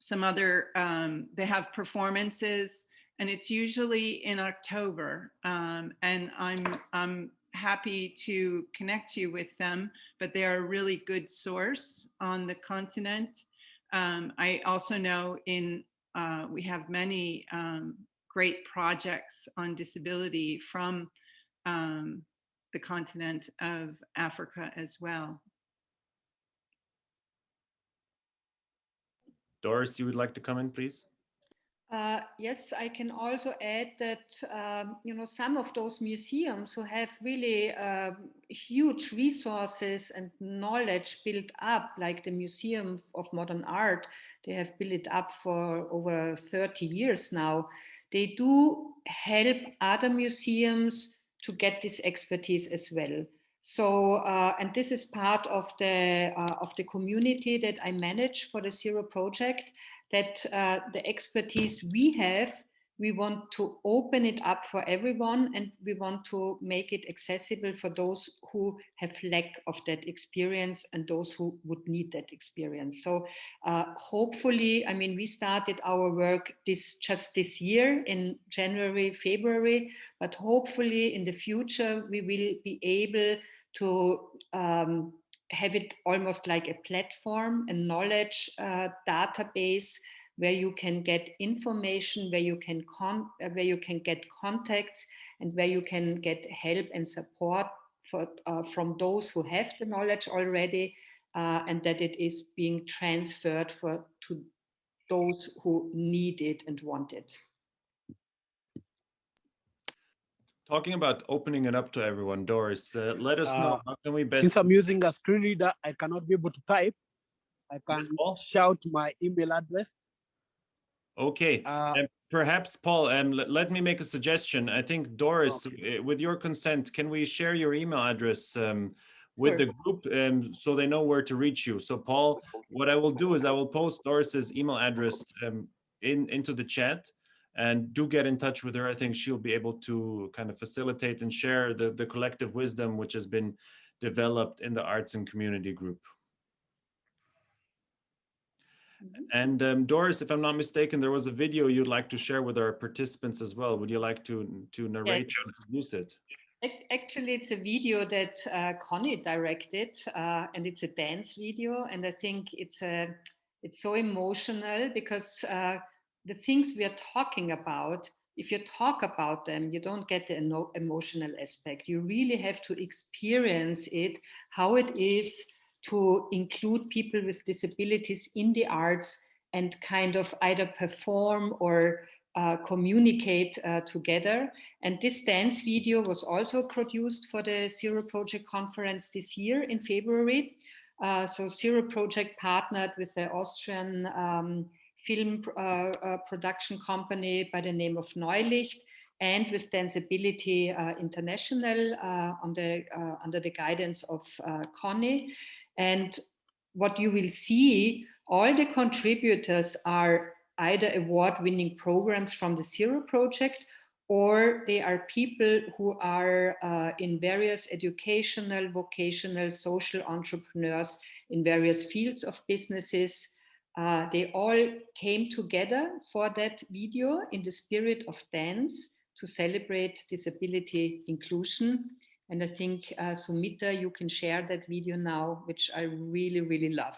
some other, um, they have performances and it's usually in October. Um, and I'm, I'm happy to connect you with them, but they're a really good source on the continent. Um, I also know in uh, we have many um, great projects on disability from um, the continent of Africa as well. Doris, you would like to come in, please? Uh, yes, I can also add that, um, you know, some of those museums who have really uh, huge resources and knowledge built up, like the Museum of Modern Art, they have built it up for over 30 years now. They do help other museums to get this expertise as well. So, uh, and this is part of the, uh, of the community that I manage for the Zero project, that uh, the expertise we have we want to open it up for everyone and we want to make it accessible for those who have lack of that experience and those who would need that experience. So uh, hopefully i mean we started our work this just this year in january february but hopefully in the future we will be able to um, have it almost like a platform a knowledge uh, database where you can get information, where you can con uh, where you can get contacts, and where you can get help and support for, uh, from those who have the knowledge already, uh, and that it is being transferred for to those who need it and want it. Talking about opening it up to everyone, Doris, uh, let us know Uh, how can we best. Since I'm using a screen reader, I cannot be able to type. I can Yes, shout my email address. Okay, Uh, and perhaps Paul, um, let, me make a suggestion. I think Doris, uh, with your consent, can we share your email address um, with the group um, so they know where to reach you? So Paul, what I will do is I will post Doris's email address um, in into the chat and do get in touch with her. I think she'll be able to kind of facilitate and share the, the collective wisdom which has been developed in the arts and community group. And um, Doris, if I'm not mistaken, there was a video you'd like to share with our participants as well. Would you like to to narrate and introduce it? Actually, it's a video that uh, Connie directed, uh, and it's a dance video. And I think it's a it's so emotional because uh, the things we are talking about, if you talk about them, you don't get the emotional aspect. You really have to experience it, how it is to include people with disabilities in the arts and kind of either perform or uh, communicate uh, together. And this dance video was also produced for the Zero Project conference this year in February. Uh, so Zero Project partnered with the Austrian um, film uh, uh, production company by the name of Neulicht and with Danceability uh, International on the, under the guidance of Connie. And what you will see, all the contributors are either award-winning programs from the Zero Project or they are people who are uh, in various educational, vocational, social entrepreneurs in various fields of businesses. Uh, they all came together for that video in the spirit of dance to celebrate disability inclusion. And I think, uh, Sumita, you can share that video now, which I really, really love.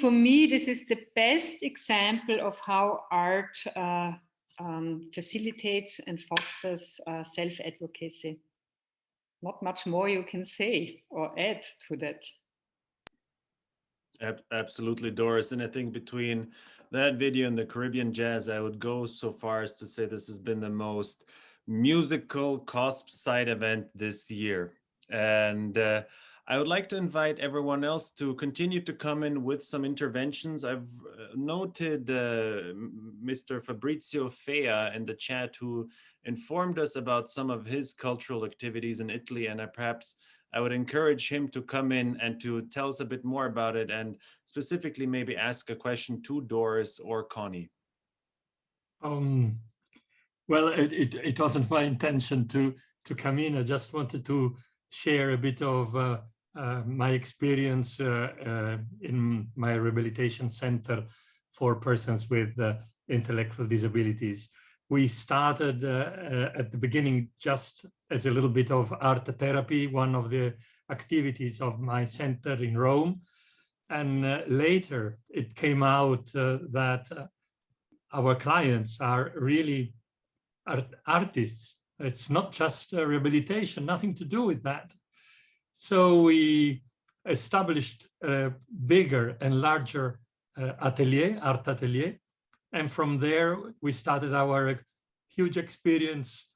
For me, this is the best example of how art uh, um, facilitates and fosters uh, self-advocacy. Not much more you can say or add to that. Absolutely, Doris. And I think between that video and the Caribbean Jazz, I would go so far as to say this has been the most musical COSP side event this year. And uh, I would like to invite everyone else to continue to come in with some interventions. I've uh, noted uh, Mr. Fabrizio Fea in the chat who informed us about some of his cultural activities in Italy and I perhaps I would encourage him to come in and to tell us a bit more about it and specifically maybe ask a question to Doris or Connie. Um, well, it, it, it wasn't my intention to, to come in. I just wanted to share a bit of uh, uh, my experience uh, uh in my rehabilitation center for persons with uh, intellectual disabilities. We started uh, at the beginning just as a little bit of art therapy, one of the activities of my center in Rome. And later it came out that our clients are really art artists. It's not just rehabilitation, nothing to do with that. So we established a bigger and larger uh, atelier, art atelier. And from there, we started our huge experience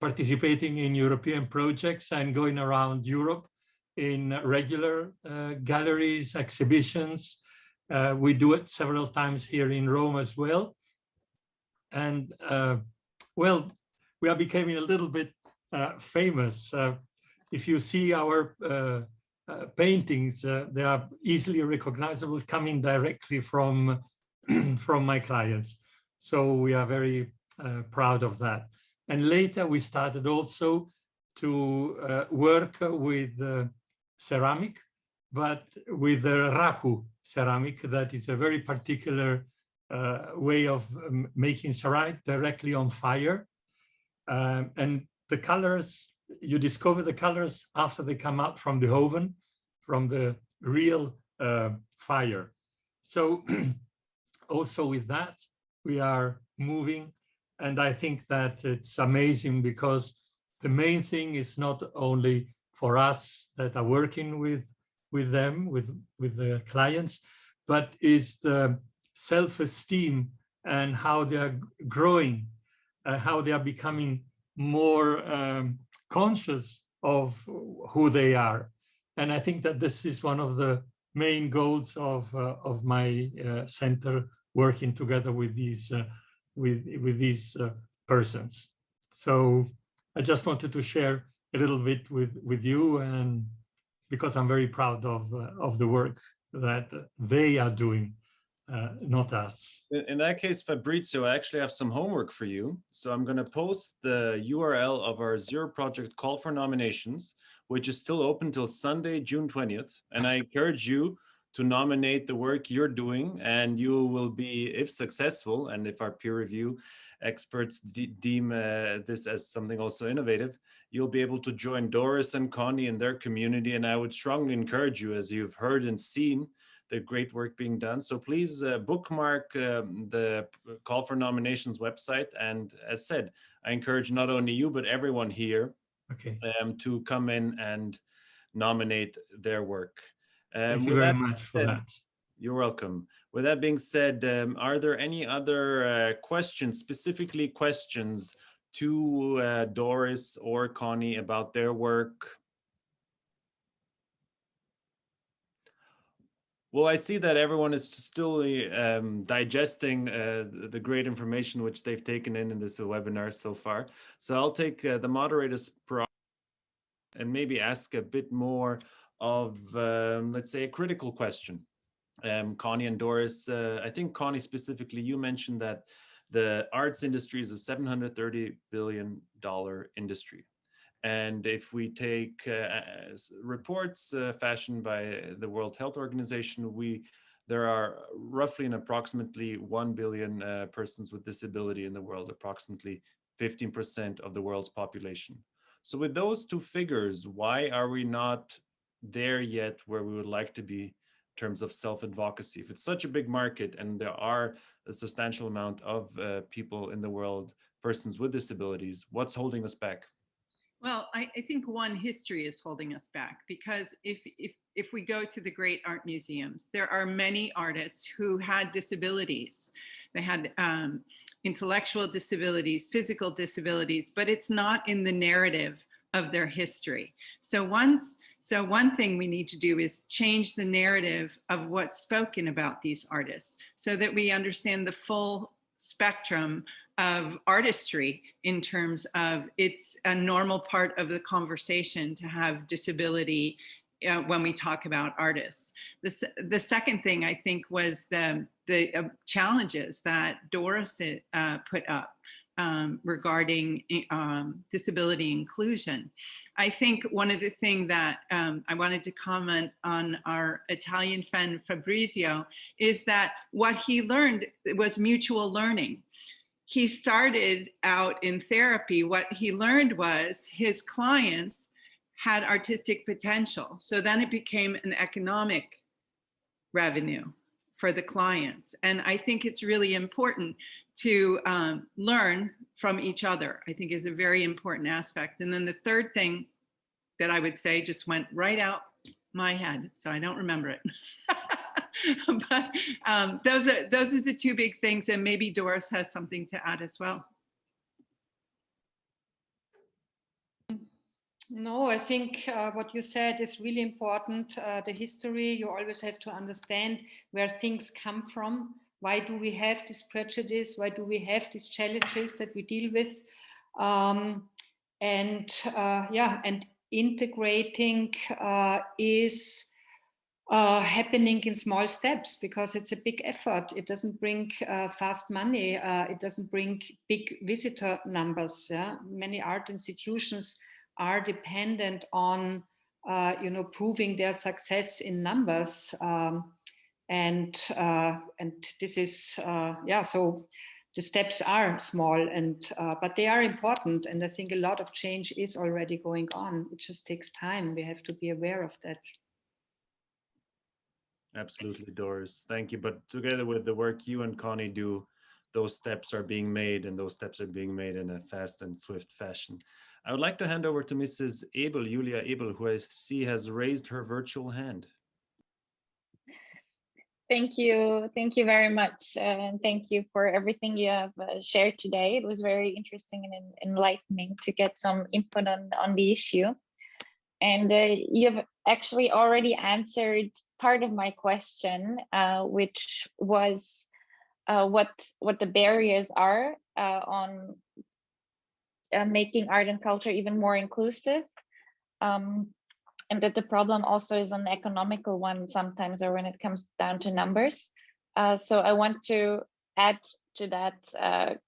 participating in European projects and going around Europe in regular uh, galleries, exhibitions. Uh, we do it several times here in Rome as well. And uh, well, we are becoming a little bit uh, famous. Uh, if you see our uh, paintings, they are easily recognizable coming directly from, from my clients. So we are very proud of that. And later we started also to uh, work with uh, ceramic, but with the raku ceramic, that is a very particular uh, way of um, making ceramic directly on fire. Um, and the colors, you discover the colors after they come out from the oven, from the real uh, fire. So also with that, we are moving and I think that it's amazing because the main thing is not only for us that are working with with them, with, with the clients, but is the self-esteem and how they are growing, uh, how they are becoming more um, conscious of who they are. And I think that this is one of the main goals of, uh, of my uh, center working together with these uh, with with these uh, persons. So I just wanted to share a little bit with with you, and because I'm very proud of uh, of the work that they are doing, uh, not us. In that case, Fabrizio, I actually have some homework for you. So I'm going to post the URL of our Zero Project call for nominations, which is still open till Sunday, June 20th. And I encourage you to nominate the work you're doing and you will be, if successful, and if our peer review experts de deem uh, this as something also innovative, you'll be able to join Doris and Connie in their community. And I would strongly encourage you, as you've heard and seen, the great work being done. So please uh, bookmark um, the call for nominations website. And as said, I encourage not only you, but everyone here okay. um, to come in and nominate their work. Thank um, you very much for that. You're welcome. With that being said, um, are there any other uh, questions, specifically questions to uh, Doris or Connie about their work? Well, I see that everyone is still um, digesting uh, the great information which they've taken in in this webinar so far. So I'll take uh, the moderator's and maybe ask a bit more of, um, let's say, a critical question. Um, Connie and Doris, uh, I think Connie specifically, you mentioned that the arts industry is a 730 billion dollar industry. And if we take uh, reports uh, fashioned by the World Health Organization, we there are roughly and approximately 1 billion uh, persons with disability in the world, approximately 15% of the world's population. So with those two figures, why are we not there yet where we would like to be in terms of self-advocacy. If it's such a big market and there are a substantial amount of uh, people in the world, persons with disabilities, what's holding us back? Well, I, I, think one history is holding us back because if, if, if we go to the great art museums, there are many artists who had disabilities. They had um, intellectual disabilities, physical disabilities, but it's not in the narrative of their history. So once, so one thing we need to do is change the narrative of what's spoken about these artists so that we understand the full spectrum of artistry in terms of it's a normal part of the conversation to have disability uh, when we talk about artists. The, the second thing I think was the, the uh, challenges that Doris uh, put up um, regarding um, disability inclusion. I think one of the things that um, I wanted to comment on our Italian friend Fabrizio is that what he learned was mutual learning he started out in therapy, what he learned was his clients had artistic potential. So then it became an economic revenue for the clients. And I think it's really important to um, learn from each other, I think is a very important aspect. And then the third thing that I would say just went right out my head, so I don't remember it. but um, those are those are the two big things, and maybe Doris has something to add as well. No, I think uh, what you said is really important. Uh, the history, you always have to understand where things come from. Why do we have this prejudice? Why do we have these challenges that we deal with? Um, and uh, yeah, and integrating uh, is uh, happening in small steps because it's a big effort. It doesn't bring uh, fast money. Uh, it doesn't bring big visitor numbers. Yeah? Many art institutions are dependent on, uh, you know, proving their success in numbers. Um, and uh, and this is, uh, yeah, so the steps are small and but they are important and i think a lot of change is already going on it just takes time we have to be aware of that Absolutely, Doris. Thank you. But together with the work you and Connie do, those steps are being made and those steps are being made in a fast and swift fashion. I would like to hand over to Mrs. Abel, Julia Abel, who I see has raised her virtual hand. Thank you. Thank you very much. And thank you for everything you have uh, shared today. It was very interesting and enlightening to get some input on, on the issue. And uh, you've actually already answered part of my question, uh, which was uh, what what the barriers are uh, on uh, making art and culture even more inclusive. Um, and that the problem also is an economical one sometimes or when it comes down to numbers. Uh, so I want to add to that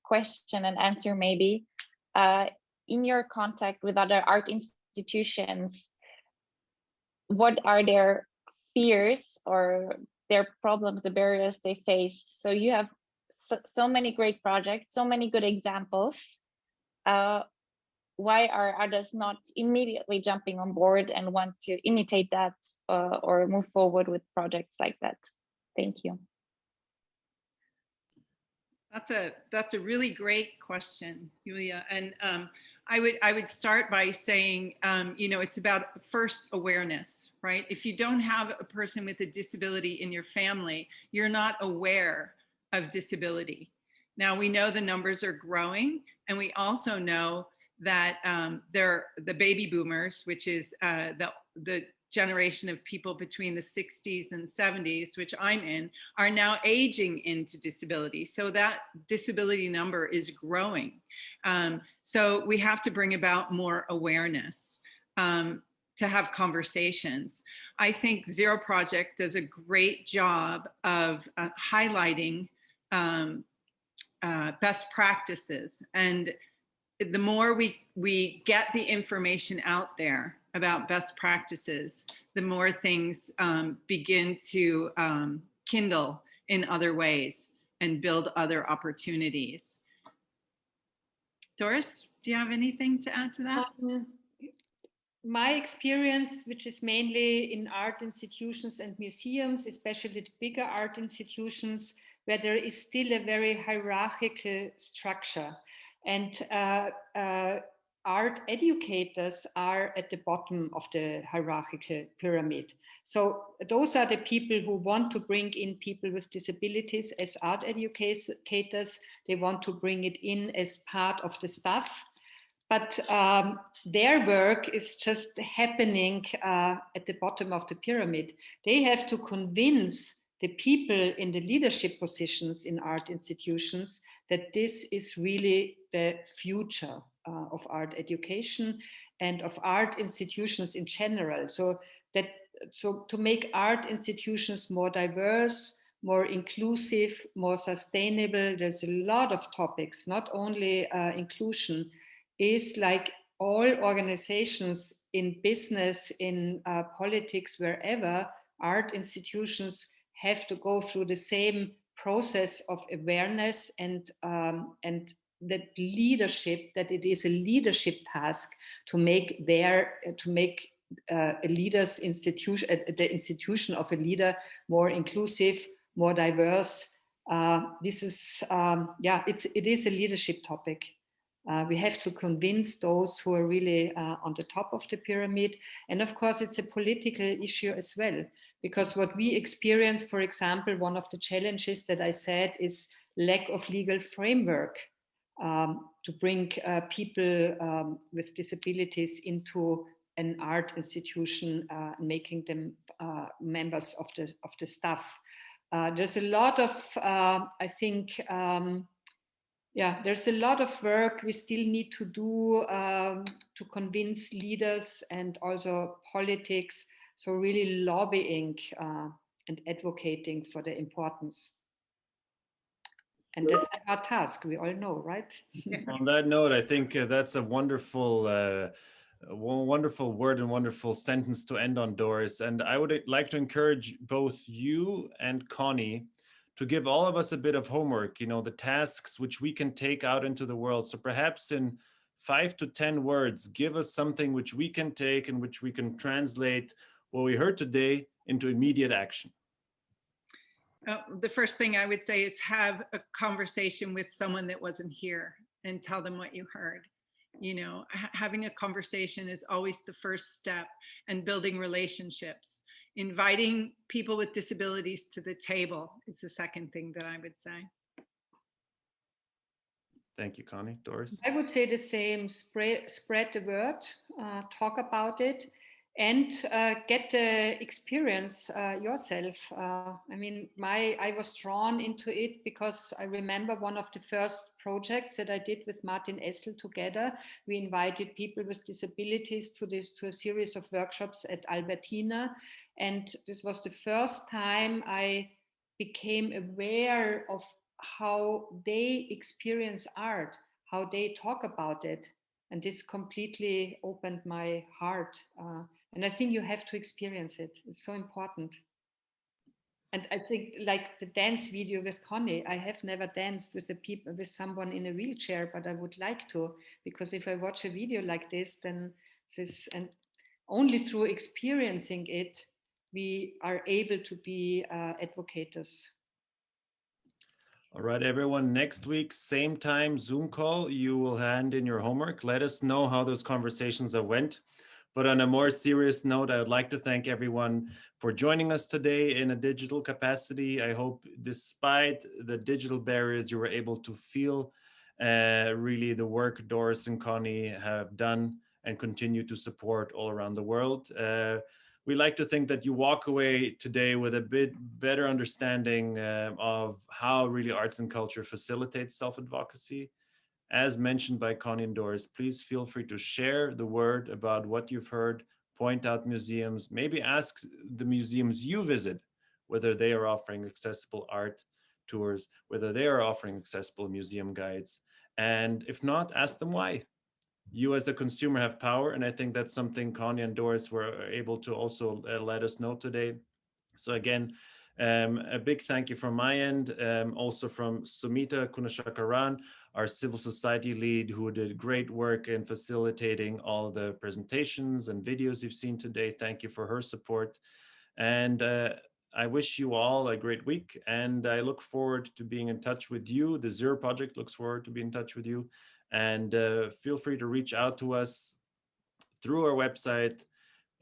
question and answer maybe in your contact with other art institutions institutions, what are their fears or their problems, the barriers they face. So you have so, so many great projects, so many good examples. Uh, why are others not immediately jumping on board and want to imitate that uh, or move forward with projects like that? Thank you. That's a that's a really great question, Julia. And um, I would I would start by saying, um, you know, it's about first awareness, right? If you don't have a person with a disability in your family, you're not aware of disability. Now we know the numbers are growing, and we also know that um, they're the baby boomers, which is uh, the the generation of people between the 60s and 70s, which I'm in, are now aging into disability. So that disability number is growing. Um, so we have to bring about more awareness um, to have conversations. I think Zero Project does a great job of uh, highlighting um, uh, best practices. And the more we, we get the information out there about best practices, the more things um, begin to um, kindle in other ways and build other opportunities. Doris, do you have anything to add to that? Um, my experience, which is mainly in art institutions and museums, especially the bigger art institutions, where there is still a very hierarchical structure. And uh, uh, art educators are at the bottom of the hierarchical pyramid. So those are the people who want to bring in people with disabilities as art educators. They want to bring it in as part of the staff but um, their work is just happening uh, at the bottom of the pyramid. They have to convince the people in the leadership positions in art institutions that this is really the future uh, of art education and of art institutions in general. So that so to make art institutions more diverse, more inclusive, more sustainable, there's a lot of topics, not only uh, inclusion, is like all organizations in business, in uh, politics, wherever art institutions have to go through the same process of awareness and um, and that leadership that it is a leadership task to make their to make uh, a leader's institution uh, the institution of a leader more inclusive more diverse. Uh, this is um, yeah it's it is a leadership topic. Uh, we have to convince those who are really uh, on the top of the pyramid. And of course, it's a political issue as well, because what we experience, for example, one of the challenges that I said is lack of legal framework um, to bring uh, people um, with disabilities into an art institution, uh, making them uh, members of the, of the staff. Uh, there's a lot of, I think, um, yeah, there's a lot of work we still need to do um, to convince leaders and also politics. So really lobbying uh, and advocating for the importance. And that's our task, we all know, right? On that note, I think uh, that's a wonderful, uh, wonderful word and wonderful sentence to end on, Doris. And I would like to encourage both you and Connie to give all of us a bit of homework, you know, the tasks which we can take out into the world. So perhaps in five to 10 words, give us something which we can take and which we can translate what we heard today into immediate action. Uh, the first thing I would say is have a conversation with someone that wasn't here and tell them what you heard. You know, having a conversation is always the first step and building relationships inviting people with disabilities to the table is the second thing that I would say. Thank you, Connie. Doris? I would say the same, spread, spread the word, uh, talk about it, and uh, get the experience uh, yourself. Uh, I mean, my I was drawn into it because I remember one of the first projects that I did with Martin Essl together. We invited people with disabilities to this to a series of workshops at Albertina, and this was the first time I became aware of how they experience art, how they talk about it. And this completely opened my heart. Uh, and I think you have to experience it. It's so important. And I think like the dance video with Connie, I have never danced with a people with someone in a wheelchair, but I would like to, because if I watch a video like this, then this and only through experiencing it, we are able to be uh, advocates. All right, everyone, next week, same time, Zoom call, you will hand in your homework. Let us know how those conversations have went. But on a more serious note, I would like to thank everyone for joining us today in a digital capacity. I hope despite the digital barriers, you were able to feel uh, really the work Doris and Connie have done and continue to support all around the world. Uh, we like to think that you walk away today with a bit better understanding uh, of how really arts and culture facilitates self-advocacy. As mentioned by Connie and Doris, please feel free to share the word about what you've heard, point out museums, maybe ask the museums you visit whether they are offering accessible art tours, whether they are offering accessible museum guides. And if not, ask them why you as a consumer have power. And I think that's something Connie and Doris were able to also uh, let us know today. So again, Um, a big thank you from my end, um, also from Sumita Kunashakaran, our civil society lead who did great work in facilitating all the presentations and videos you've seen today. Thank you for her support. And uh, I wish you all a great week and I look forward to being in touch with you. The Zero Project looks forward to be in touch with you and uh, feel free to reach out to us through our website,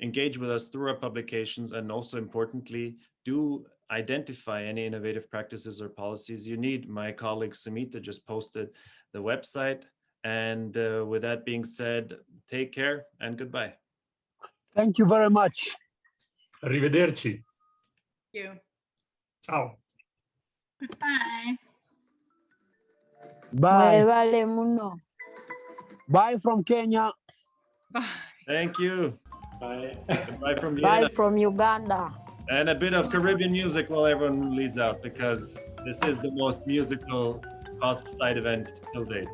engage with us through our publications, and also importantly, do identify any innovative practices or policies you need. My colleague Samita just posted the website. And uh, with that being said, take care and goodbye. Thank you very much. Arrivederci. Thank you. Ciao. Goodbye. Bye. vale mundo. Bye from Kenya. Bye. Thank you. Bye. Goodbye from Bye from Uganda. And a bit of Caribbean music while everyone leads out because this is the most musical COSP side event till date.